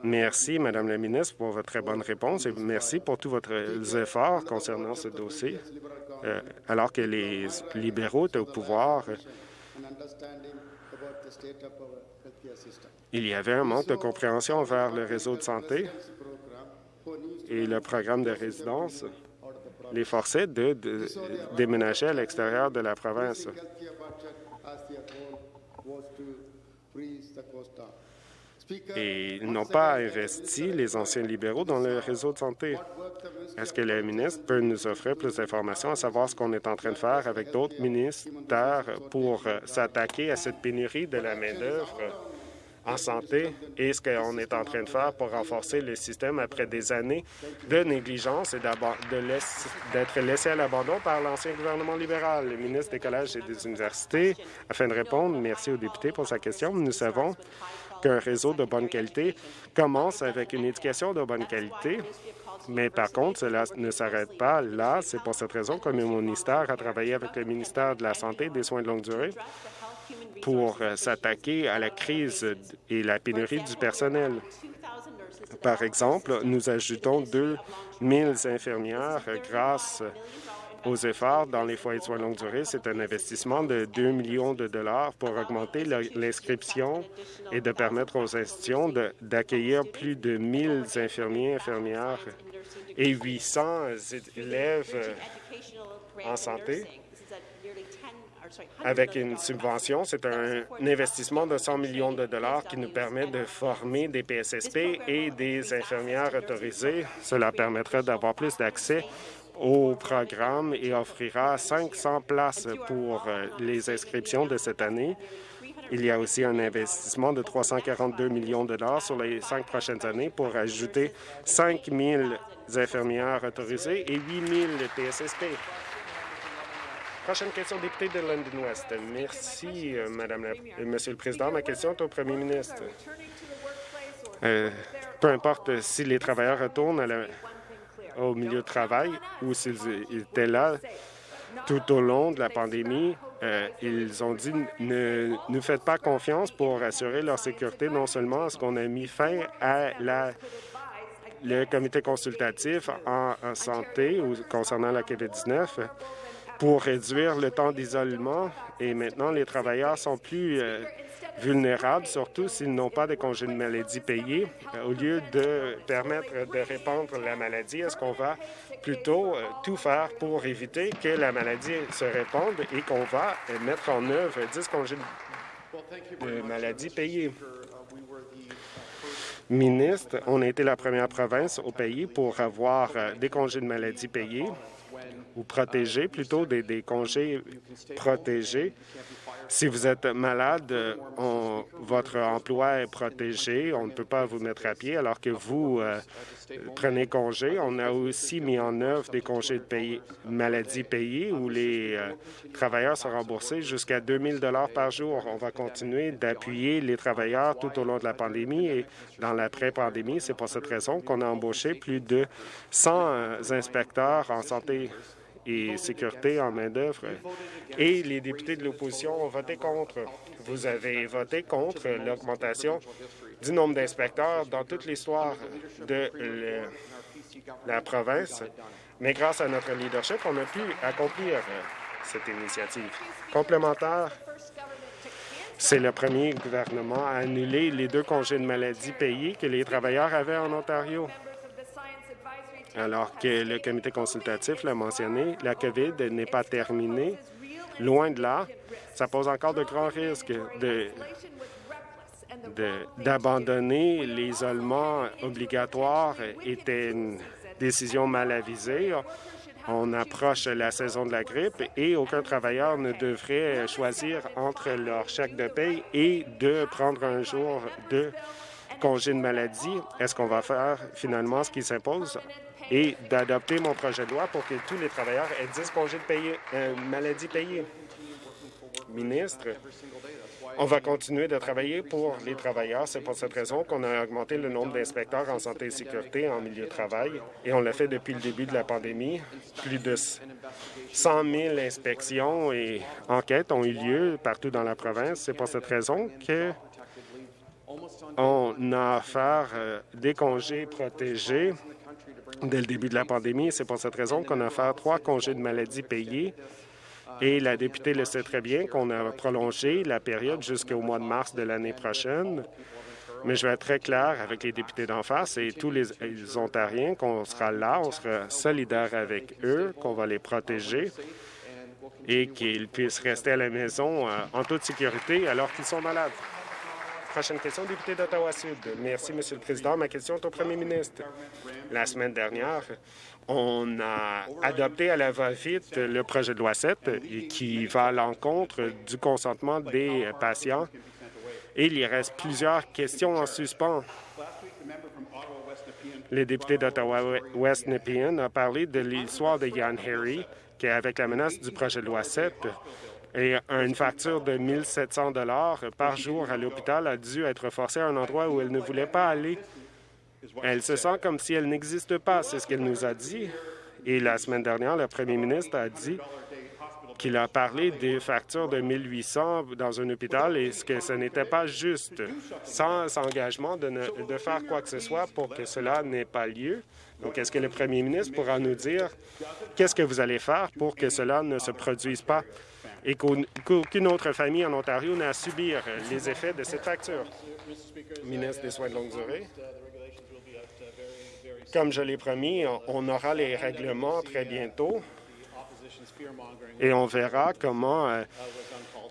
Merci, Madame la ministre, pour votre très bonne réponse et merci pour tous vos efforts concernant ce dossier. Euh, alors que les libéraux étaient au pouvoir, il y avait un manque de compréhension envers le réseau de santé et le programme de résidence les forçait de déménager à l'extérieur de la province et n'ont pas investi les anciens libéraux dans le réseau de santé. Est-ce que le ministre peut nous offrir plus d'informations à savoir ce qu'on est en train de faire avec d'autres ministères pour s'attaquer à cette pénurie de la main-d'œuvre en santé et ce qu'on est en train de faire pour renforcer le système après des années de négligence et d'être laissé à l'abandon par l'ancien gouvernement libéral. Le ministre des Collèges et des Universités, afin de répondre, merci au député pour sa question. Nous savons qu'un réseau de bonne qualité commence avec une éducation de bonne qualité, mais par contre, cela ne s'arrête pas là. C'est pour cette raison que mon ministère a travaillé avec le ministère de la Santé et des Soins de longue durée pour euh, s'attaquer à la crise et la pénurie du personnel. Par exemple, nous ajoutons 2 000 infirmières grâce aux efforts dans les foyers de soins longue durée. C'est un investissement de 2 millions de dollars pour augmenter l'inscription et de permettre aux institutions d'accueillir plus de 1 000 infirmiers, infirmières et 800 élèves en santé avec une subvention. C'est un investissement de 100 millions de dollars qui nous permet de former des PSSP et des infirmières autorisées. Cela permettrait d'avoir plus d'accès au programme et offrira 500 places pour euh, les inscriptions de cette année. Il y a aussi un investissement de 342 millions de dollars sur les cinq prochaines années pour ajouter 5 000 infirmières autorisées et 8 000 PSSP. Prochaine question, député de London West. Merci, euh, Madame la, Monsieur le Président. Ma question est au Premier ministre. Euh, peu importe si les travailleurs retournent au milieu de travail ou s'ils étaient là tout au long de la pandémie, euh, ils ont dit ne nous faites pas confiance pour assurer leur sécurité. Non seulement est-ce qu'on a mis fin à la le comité consultatif en, en santé ou concernant la COVID-19, pour réduire le temps d'isolement et maintenant les travailleurs sont plus euh, vulnérables, surtout s'ils n'ont pas de congés de maladie payés. Euh, au lieu de permettre de répandre la maladie, est-ce qu'on va plutôt euh, tout faire pour éviter que la maladie se répande et qu'on va mettre en œuvre 10 congés de maladie payés? Ministre, on a été la première province au pays pour avoir des congés de maladie payés ou protégés, plutôt des, congés protégés. Si vous êtes malade, votre emploi est protégé, on ne peut pas vous mettre à pied alors que vous euh, prenez congé. On a aussi mis en œuvre des congés de maladie payés où les euh, travailleurs sont remboursés jusqu'à 2 000 par jour. On va continuer d'appuyer les travailleurs tout au long de la pandémie et dans l'après-pandémie. C'est pour cette raison qu'on a embauché plus de 100 euh, inspecteurs en santé et sécurité en main-d'œuvre. Et les députés de l'opposition ont voté contre. Vous avez voté contre l'augmentation du nombre d'inspecteurs dans toute l'histoire de la province. Mais grâce à notre leadership, on a pu accomplir cette initiative. Complémentaire, c'est le premier gouvernement à annuler les deux congés de maladie payés que les travailleurs avaient en Ontario. Alors que le comité consultatif l'a mentionné, la COVID n'est pas terminée. Loin de là, ça pose encore de grands risques d'abandonner l'isolement obligatoire était une décision mal avisée. On approche la saison de la grippe et aucun travailleur ne devrait choisir entre leur chèque de paye et de prendre un jour de congé de maladie. Est-ce qu'on va faire finalement ce qui s'impose? Et d'adopter mon projet de loi pour que tous les travailleurs aient 10 congés de euh, maladie payés. Ministre, on va continuer de travailler pour les travailleurs. C'est pour cette raison qu'on a augmenté le nombre d'inspecteurs en santé et sécurité en milieu de travail, et on l'a fait depuis le début de la pandémie. Plus de 100 000 inspections et enquêtes ont eu lieu partout dans la province. C'est pour cette raison que on a offert euh, des congés protégés dès le début de la pandémie. C'est pour cette raison qu'on a fait trois congés de maladie payés. Et la députée le sait très bien qu'on a prolongé la période jusqu'au mois de mars de l'année prochaine. Mais je vais être très clair avec les députés d'en face et tous les, Ontariens qu'on sera là, on sera solidaires avec eux, qu'on va les protéger et qu'ils puissent rester à la maison euh, en toute sécurité alors qu'ils sont malades. Prochaine question, député d'Ottawa-Sud. Merci, Monsieur le Président. Ma question est au premier ministre. La semaine dernière, on a adopté à la va-vite le projet de loi 7 qui va à l'encontre du consentement des patients. Et il y reste plusieurs questions en suspens. Le député d'Ottawa-West Nepean a parlé de l'histoire de Yann Harry, qui, avec la menace du projet de loi 7, et une facture de 1 700 par jour à l'hôpital a dû être forcée à un endroit où elle ne voulait pas aller. Elle se sent comme si elle n'existe pas, c'est ce qu'elle nous a dit. Et la semaine dernière, le premier ministre a dit qu'il a parlé des factures de 1800 dans un hôpital et que ce n'était pas juste, sans engagement de, de faire quoi que ce soit pour que cela n'ait pas lieu. Donc, est-ce que le premier ministre pourra nous dire qu'est-ce que vous allez faire pour que cela ne se produise pas? Et qu'aucune autre famille en Ontario n'a à subir les effets de cette facture. Ministre des Soins de longue durée. Comme je l'ai promis, on aura les règlements très bientôt et on verra comment euh,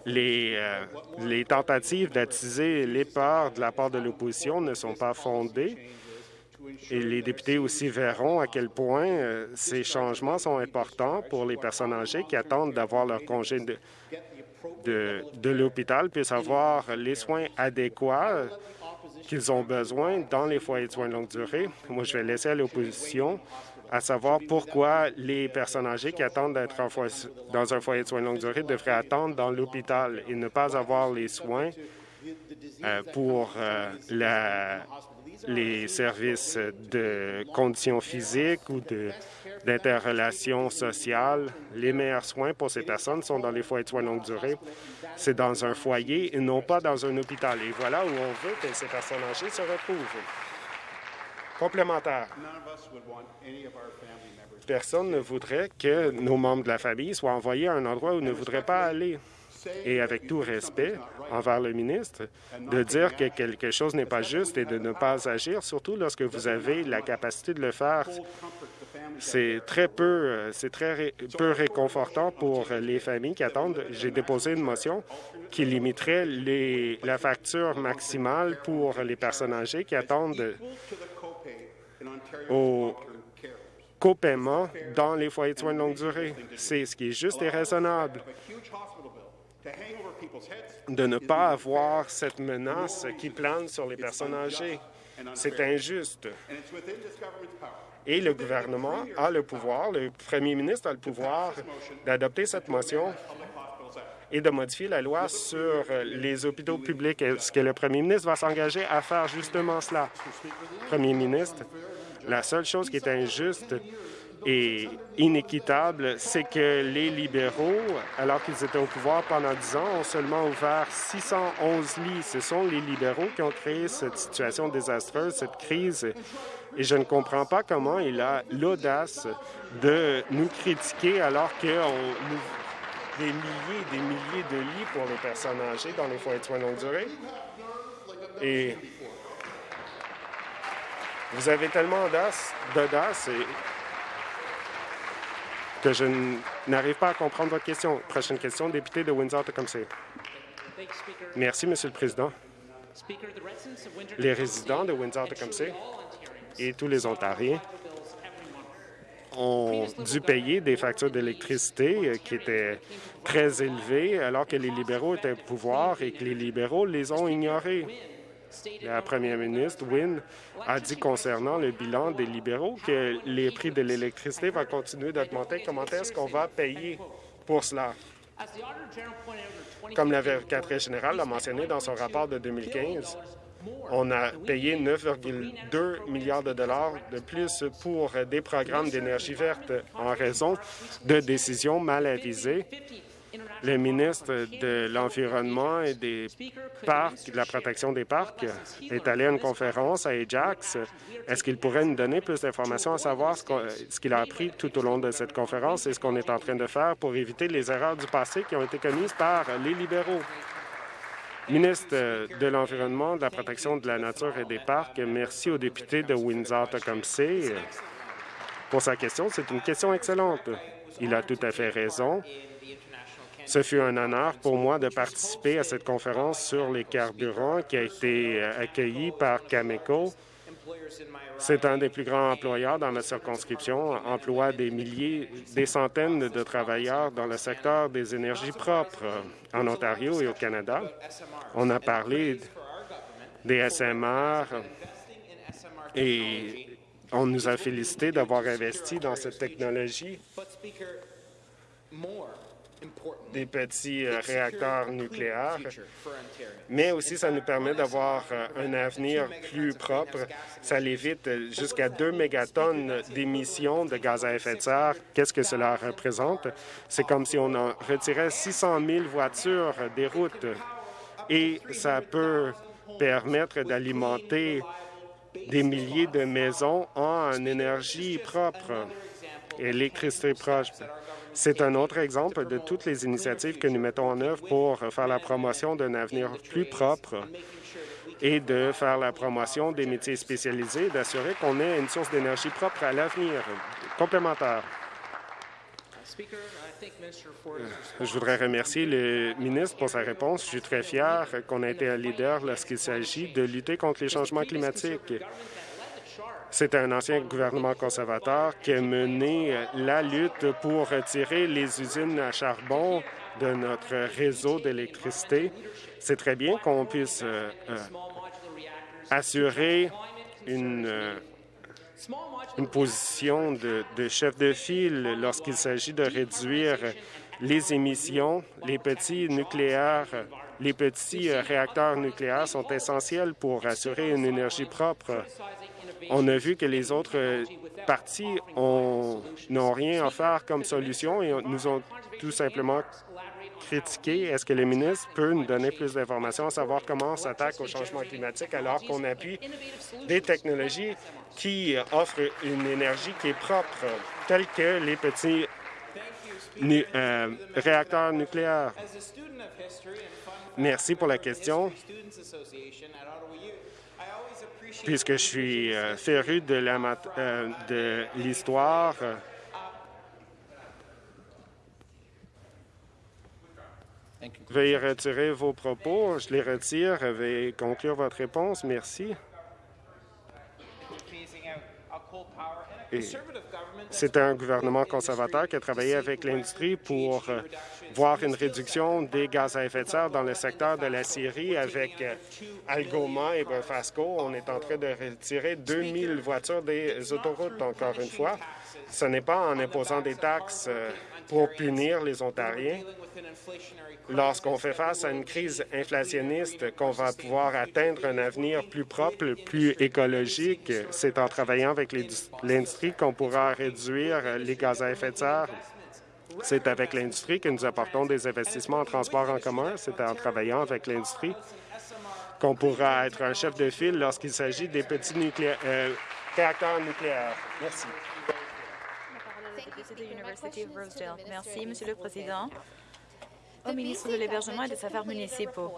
les, euh, les tentatives d'attiser les peurs de la part de l'opposition ne sont pas fondées. Et les députés aussi verront à quel point euh, ces changements sont importants pour les personnes âgées qui attendent d'avoir leur congé de, de, l'hôpital, puissent avoir les soins adéquats qu'ils ont besoin dans les foyers de soins de longue durée. Moi, je vais laisser à l'opposition à savoir pourquoi les personnes âgées qui attendent d'être dans un foyer de soins de longue durée devraient attendre dans l'hôpital et ne pas avoir les soins euh, pour euh, la les services de conditions physiques ou d'interrelations sociales. Les meilleurs soins pour ces personnes sont dans les foyers de soins longue durée. C'est dans un foyer et non pas dans un hôpital. Et voilà où on veut que ces personnes âgées se retrouvent. Complémentaire. Personne ne voudrait que nos membres de la famille soient envoyés à un endroit où ils ne voudraient pas aller. Et avec tout respect envers le ministre, de dire que quelque chose n'est pas juste et de ne pas agir, surtout lorsque vous avez la capacité de le faire, c'est très peu, c'est très peu réconfortant pour les familles qui attendent. J'ai déposé une motion qui limiterait la facture maximale pour les personnes âgées qui attendent au copaiement dans les foyers de soins de longue durée. C'est ce qui est juste et raisonnable de ne pas avoir cette menace qui plane sur les personnes âgées. C'est injuste. Et le gouvernement a le pouvoir, le premier ministre a le pouvoir d'adopter cette motion et de modifier la loi sur les hôpitaux publics. Est-ce que le premier ministre va s'engager à faire justement cela? Premier ministre, la seule chose qui est injuste et inéquitable, c'est que les libéraux, alors qu'ils étaient au pouvoir pendant dix ans, ont seulement ouvert 611 lits. Ce sont les libéraux qui ont créé cette situation désastreuse, cette crise, et je ne comprends pas comment il a l'audace de nous critiquer alors qu'on ouvre des milliers et des milliers de lits pour les personnes âgées dans les foyers de soins longue durée. Et vous avez tellement d'audace que je n'arrive pas à comprendre votre question. Prochaine question, député de Windsor-Tecumseh. Merci, Monsieur le Président. Les résidents de Windsor-Tecumseh et tous les Ontariens ont dû payer des factures d'électricité qui étaient très élevées alors que les libéraux étaient au pouvoir et que les libéraux les ont ignorées. La première ministre, Wynne, a dit concernant le bilan des libéraux que les prix de l'électricité vont continuer d'augmenter? Comment est-ce qu'on va payer pour cela? Comme l'avocate générale l'a mentionné dans son rapport de 2015, on a payé 9,2 milliards de dollars de plus pour des programmes d'énergie verte en raison de décisions mal avisées le ministre de l'Environnement et des Parcs, de la protection des parcs, est allé à une conférence à Ajax. Est-ce qu'il pourrait nous donner plus d'informations à savoir ce qu'il a appris tout au long de cette conférence et ce qu'on est en train de faire pour éviter les erreurs du passé qui ont été commises par les libéraux? Ministre de l'Environnement, de la protection de la nature et des parcs, merci au député de Windsor-Tecumseh pour sa question. C'est une question excellente. Il a tout à fait raison. Ce fut un honneur pour moi de participer à cette conférence sur les carburants qui a été euh, accueillie par Cameco. C'est un des plus grands employeurs dans ma circonscription, emploie des milliers, des centaines de travailleurs dans le secteur des énergies propres en Ontario et au Canada. On a parlé des SMR et on nous a félicité d'avoir investi dans cette technologie des petits euh, réacteurs nucléaires, mais aussi ça nous permet d'avoir euh, un avenir plus propre. Ça évite jusqu'à 2 mégatonnes d'émissions de gaz à effet de serre. Qu'est-ce que cela représente? C'est comme si on en retirait 600 000 voitures des routes et ça peut permettre d'alimenter des milliers de maisons en énergie propre, électricité proche. C'est un autre exemple de toutes les initiatives que nous mettons en œuvre pour faire la promotion d'un avenir plus propre et de faire la promotion des métiers spécialisés, d'assurer qu'on ait une source d'énergie propre à l'avenir. Complémentaire. Je voudrais remercier le ministre pour sa réponse. Je suis très fier qu'on ait été un leader lorsqu'il s'agit de lutter contre les changements climatiques. C'est un ancien gouvernement conservateur qui a mené la lutte pour retirer les usines à charbon de notre réseau d'électricité. C'est très bien qu'on puisse euh, euh, assurer une, euh, une position de, de chef de file lorsqu'il s'agit de réduire les émissions. Les petits nucléaires, les petits réacteurs nucléaires sont essentiels pour assurer une énergie propre on a vu que les autres euh, partis n'ont rien à faire comme solution et nous ont tout simplement critiqué. Est-ce que le ministre peut nous donner plus d'informations à savoir comment on s'attaque au changement climatique alors qu'on appuie des technologies qui offrent une énergie qui est propre, telles que les petits euh, réacteurs nucléaires? Merci pour la question. Puisque je suis euh, féru euh, de l'histoire, Veuillez retirer vos propos. Je les retire. Veuillez conclure votre réponse. Merci. C'est un gouvernement conservateur qui a travaillé avec l'industrie pour euh, voir une réduction des gaz à effet de serre dans le secteur de la Syrie avec euh, Algoma et Burfasco. On est en train de retirer 2000 voitures des autoroutes, encore une fois. Ce n'est pas en imposant des taxes euh, pour punir les Ontariens lorsqu'on fait face à une crise inflationniste qu'on va pouvoir atteindre un avenir plus propre, plus écologique. C'est en travaillant avec l'industrie qu'on pourra réduire les gaz à effet de serre. C'est avec l'industrie que nous apportons des investissements en transport en commun. C'est en travaillant avec l'industrie qu'on pourra être un chef de file lorsqu'il s'agit des petits euh, réacteurs nucléaires. Merci. Merci, Monsieur le Président. Au ministre de l'Hébergement et des Affaires municipaux.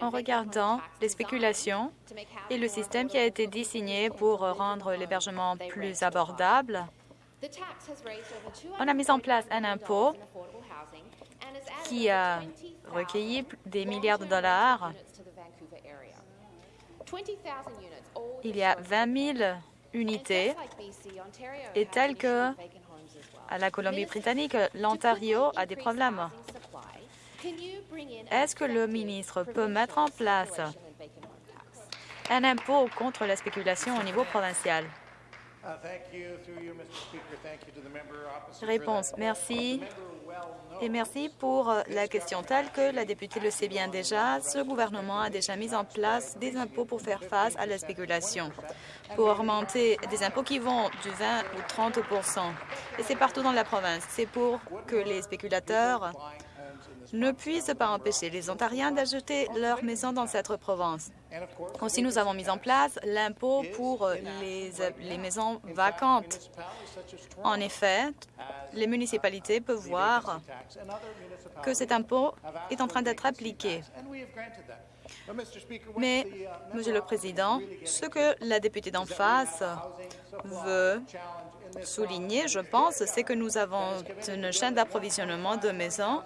En regardant les spéculations et le système qui a été désigné pour rendre l'hébergement plus abordable, on a mis en place un impôt qui a recueilli des milliards de dollars. Il y a 20 000 unités et telles que à la Colombie-Britannique, l'Ontario a des problèmes. Est-ce que le ministre peut mettre en place un impôt contre la spéculation au niveau provincial? Réponse. Merci. Et merci pour la question. Telle que la députée le sait bien déjà, ce gouvernement a déjà mis en place des impôts pour faire face à la spéculation pour augmenter des impôts qui vont du 20 ou 30% Et c'est partout dans la province. C'est pour que les spéculateurs ne puissent pas empêcher les Ontariens d'ajouter leur maison dans cette province. Aussi, nous avons mis en place l'impôt pour les, maisons vacantes. En effet, les municipalités peuvent voir que cet impôt est en train d'être appliqué. Mais, Monsieur le Président, ce que la députée d'en face veut souligner, je pense, c'est que nous avons une chaîne d'approvisionnement de maisons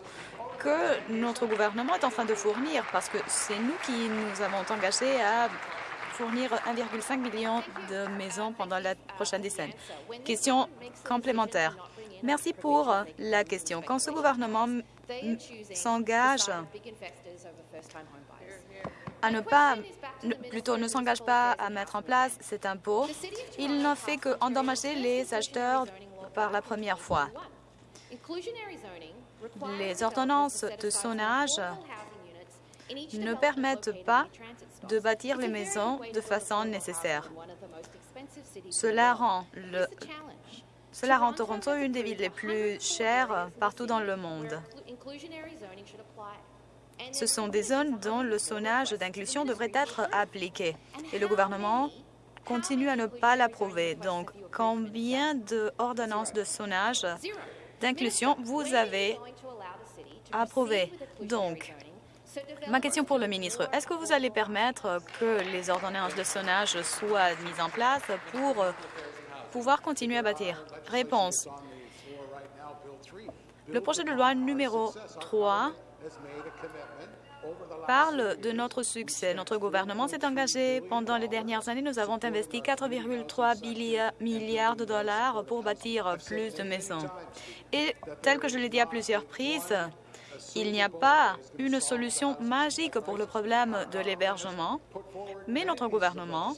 que notre gouvernement est en train de fournir, parce que c'est nous qui nous avons engagés à fournir 1,5 million de maisons pendant la prochaine décennie. Question complémentaire. Merci pour la question. Quand ce gouvernement s'engage à ne pas, plutôt ne s'engage pas à mettre en place cet impôt, il n'a fait qu'endommager les acheteurs par la première fois. Les ordonnances de zonage ne permettent pas de bâtir les maisons de façon nécessaire. Cela rend, le, cela rend Toronto une des villes les plus chères partout dans le monde. Ce sont des zones dont le sonnage d'inclusion devrait être appliqué. Et le gouvernement continue à ne pas l'approuver. Donc, combien d'ordonnances de sonnage d'inclusion vous avez approuvé? Donc, ma question pour le ministre, est-ce que vous allez permettre que les ordonnances de sonnage soient mises en place pour pouvoir continuer à bâtir? Réponse. Le projet de loi numéro 3 parle de notre succès. Notre gouvernement s'est engagé pendant les dernières années. Nous avons investi 4,3 milliards de dollars pour bâtir plus de maisons. Et tel que je l'ai dit à plusieurs reprises, il n'y a pas une solution magique pour le problème de l'hébergement, mais notre gouvernement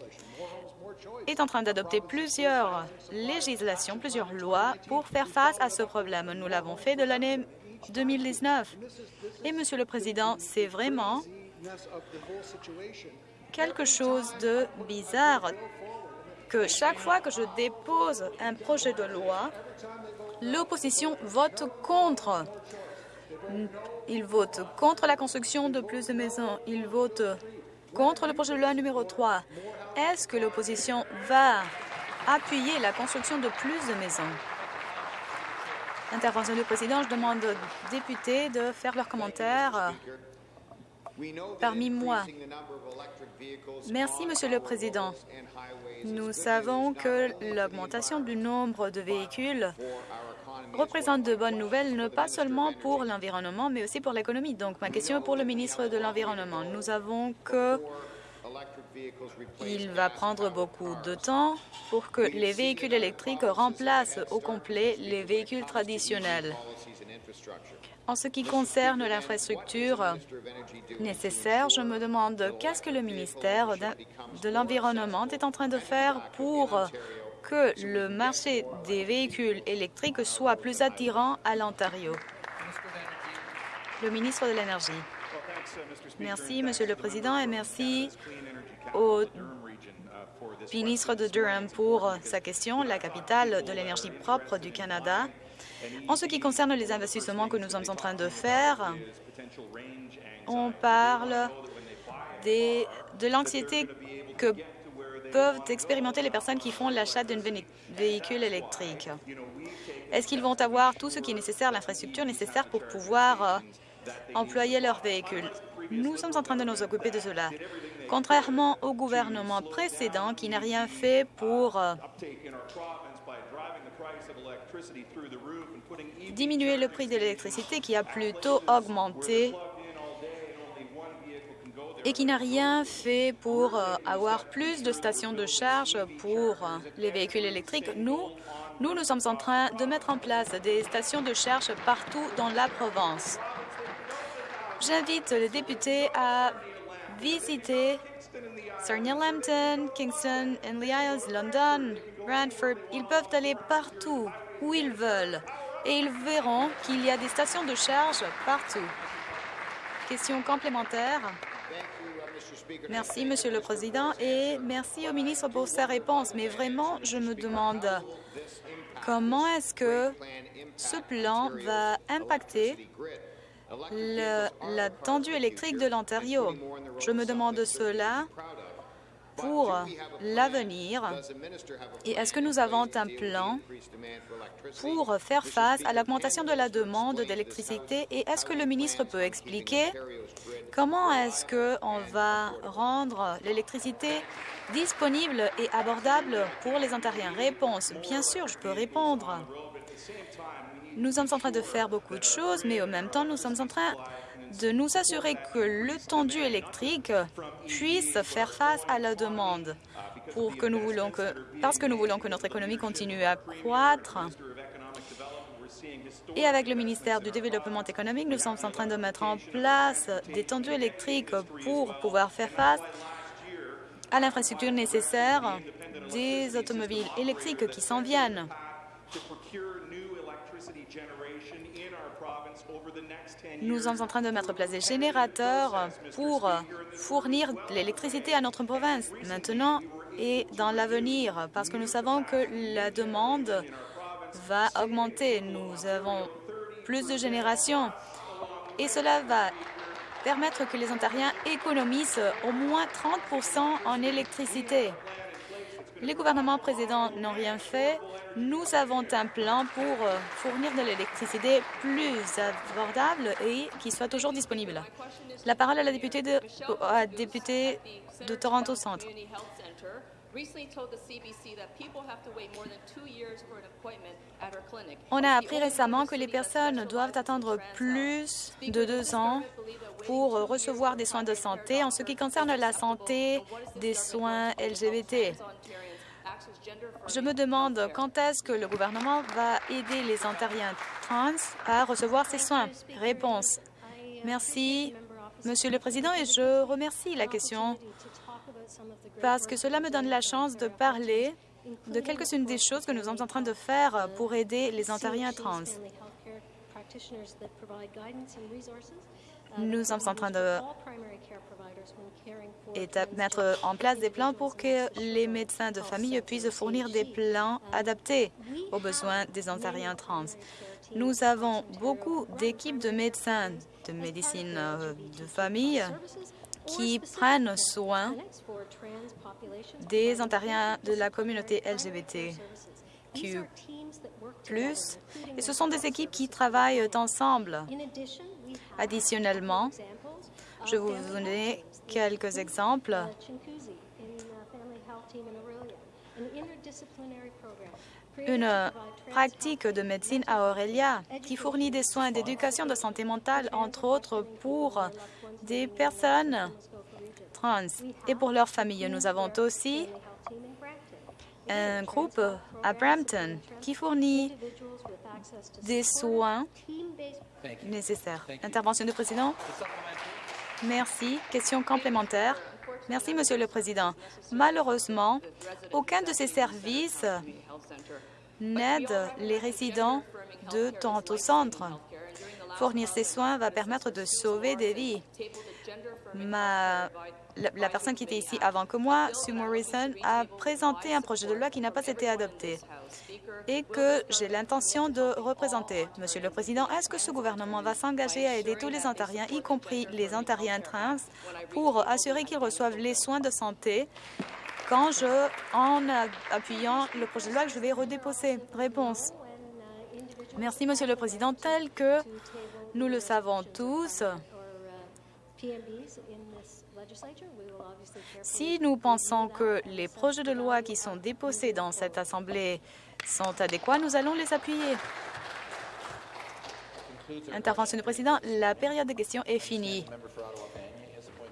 est en train d'adopter plusieurs législations, plusieurs lois pour faire face à ce problème. Nous l'avons fait de l'année 2019. Et, Monsieur le Président, c'est vraiment quelque chose de bizarre que chaque fois que je dépose un projet de loi, l'opposition vote contre. Il vote contre la construction de plus de maisons. Il vote contre le projet de loi numéro 3. Est-ce que l'opposition va appuyer la construction de plus de maisons? Intervention du président, je demande aux députés de faire leurs commentaires parmi moi. Merci, Monsieur le Président. Nous savons que l'augmentation du nombre de véhicules représente de bonnes nouvelles, non pas seulement pour l'environnement, mais aussi pour l'économie. Donc, ma question est pour le ministre de l'Environnement. Nous avons que il va prendre beaucoup de temps pour que les véhicules électriques remplacent au complet les véhicules traditionnels. En ce qui concerne l'infrastructure nécessaire, je me demande qu'est-ce que le ministère de l'Environnement est en train de faire pour que le marché des véhicules électriques soit plus attirant à l'Ontario. Le ministre de l'Énergie. Merci, Monsieur le Président, et merci au ministre de Durham pour sa question, la capitale de l'énergie propre du Canada. En ce qui concerne les investissements que nous sommes en train de faire, on parle de l'anxiété que peuvent expérimenter les personnes qui font l'achat d'un véhicule électrique. Est-ce qu'ils vont avoir tout ce qui est nécessaire, l'infrastructure nécessaire pour pouvoir euh, employer leur véhicule? Nous sommes en train de nous occuper de cela. Contrairement au gouvernement précédent qui n'a rien fait pour euh, diminuer le prix de l'électricité qui a plutôt augmenté et qui n'a rien fait pour euh, avoir plus de stations de charge pour euh, les véhicules électriques. Nous, nous, nous sommes en train de mettre en place des stations de charge partout dans la province. J'invite les députés à visiter Sarnia Lambton, Kingston, Henley Isles, London, Brantford. Ils peuvent aller partout où ils veulent et ils verront qu'il y a des stations de charge partout. Question complémentaire. Merci, Monsieur le Président, et merci au ministre pour sa réponse. Mais vraiment, je me demande comment est-ce que ce plan va impacter la tendue électrique de l'Ontario. Je me demande cela pour l'avenir et est-ce que nous avons un plan pour faire face à l'augmentation de la demande d'électricité? Et est-ce que le ministre peut expliquer comment est-ce qu'on va rendre l'électricité disponible et abordable pour les Ontariens? Réponse, bien sûr, je peux répondre. Nous sommes en train de faire beaucoup de choses, mais en même temps, nous sommes en train de nous assurer que le tendu électrique puisse faire face à la demande parce que nous voulons que notre économie continue à croître. Et avec le ministère du Développement économique, nous sommes en train de mettre en place des tendus électriques pour pouvoir faire face à l'infrastructure nécessaire des automobiles électriques qui s'en viennent. Nous sommes en train de mettre en place des générateurs pour fournir l'électricité à notre province maintenant et dans l'avenir, parce que nous savons que la demande va augmenter. Nous avons plus de générations et cela va permettre que les Ontariens économisent au moins 30 en électricité. Les gouvernements précédents n'ont rien fait. Nous avons un plan pour euh, fournir de l'électricité plus abordable et qui soit toujours disponible. La parole à la députée de, à députée de Toronto Centre. On a appris récemment que les personnes doivent attendre plus de deux ans pour recevoir des soins de santé en ce qui concerne la santé des soins LGBT. Je me demande quand est-ce que le gouvernement va aider les Ontariens trans à recevoir ces soins. Réponse. Merci, Monsieur le Président, et je remercie la question parce que cela me donne la chance de parler de quelques-unes des choses que nous sommes en train de faire pour aider les Ontariens trans. Nous sommes en train de mettre en place des plans pour que les médecins de famille puissent fournir des plans adaptés aux besoins des Ontariens trans. Nous avons beaucoup d'équipes de médecins de médecine euh, de famille qui prennent soin des Ontariens de la communauté LGBTQ+. Et ce sont des équipes qui travaillent ensemble. Additionnellement, je vous donner quelques exemples. Une pratique de médecine à Aurelia qui fournit des soins d'éducation de santé mentale, entre autres pour des personnes trans et pour leurs familles. Nous avons aussi un groupe à Brampton qui fournit des soins nécessaires. Intervention du président. Merci. Question complémentaire. Merci, Monsieur le Président. Malheureusement, aucun de ces services n'aide les résidents de Toronto Centre. Fournir ces soins va permettre de sauver des vies. Ma, la, personne qui était ici avant que moi, Sue Morrison, a présenté un projet de loi qui n'a pas été adopté et que j'ai l'intention de représenter. Monsieur le Président, est-ce que ce gouvernement va s'engager à aider tous les Ontariens, y compris les Ontariens trans, pour assurer qu'ils reçoivent les soins de santé quand je, en appuyant le projet de loi que je vais redéposer? Réponse. Merci, Monsieur le Président. Tel que nous le savons tous, si nous pensons que les projets de loi qui sont déposés dans cette Assemblée sont adéquats, nous allons les appuyer. Intervention du président. La période de questions est finie.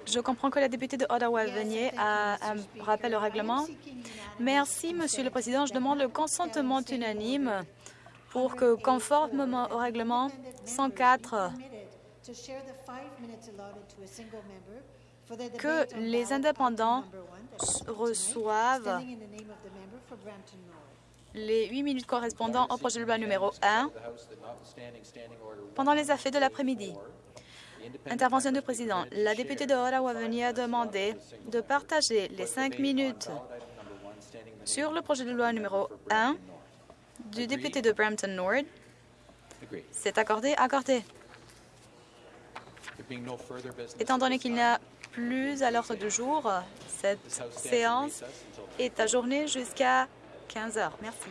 Je comprends que la députée de Ottawa-Venier a un rappel au règlement. Merci, Monsieur le Président. Je demande le consentement unanime pour que, conformément au règlement 104, que les indépendants reçoivent les huit minutes correspondant au projet de loi numéro 1 pendant les affaires de l'après-midi. Intervention du président. La députée de Ottawa-Venier a demandé de partager les cinq minutes sur le projet de loi numéro 1 du député de Brampton Nord. C'est accordé, accordé. Étant donné qu'il n'y a plus à l'ordre du jour, cette séance est ajournée jusqu'à 15 heures. Merci.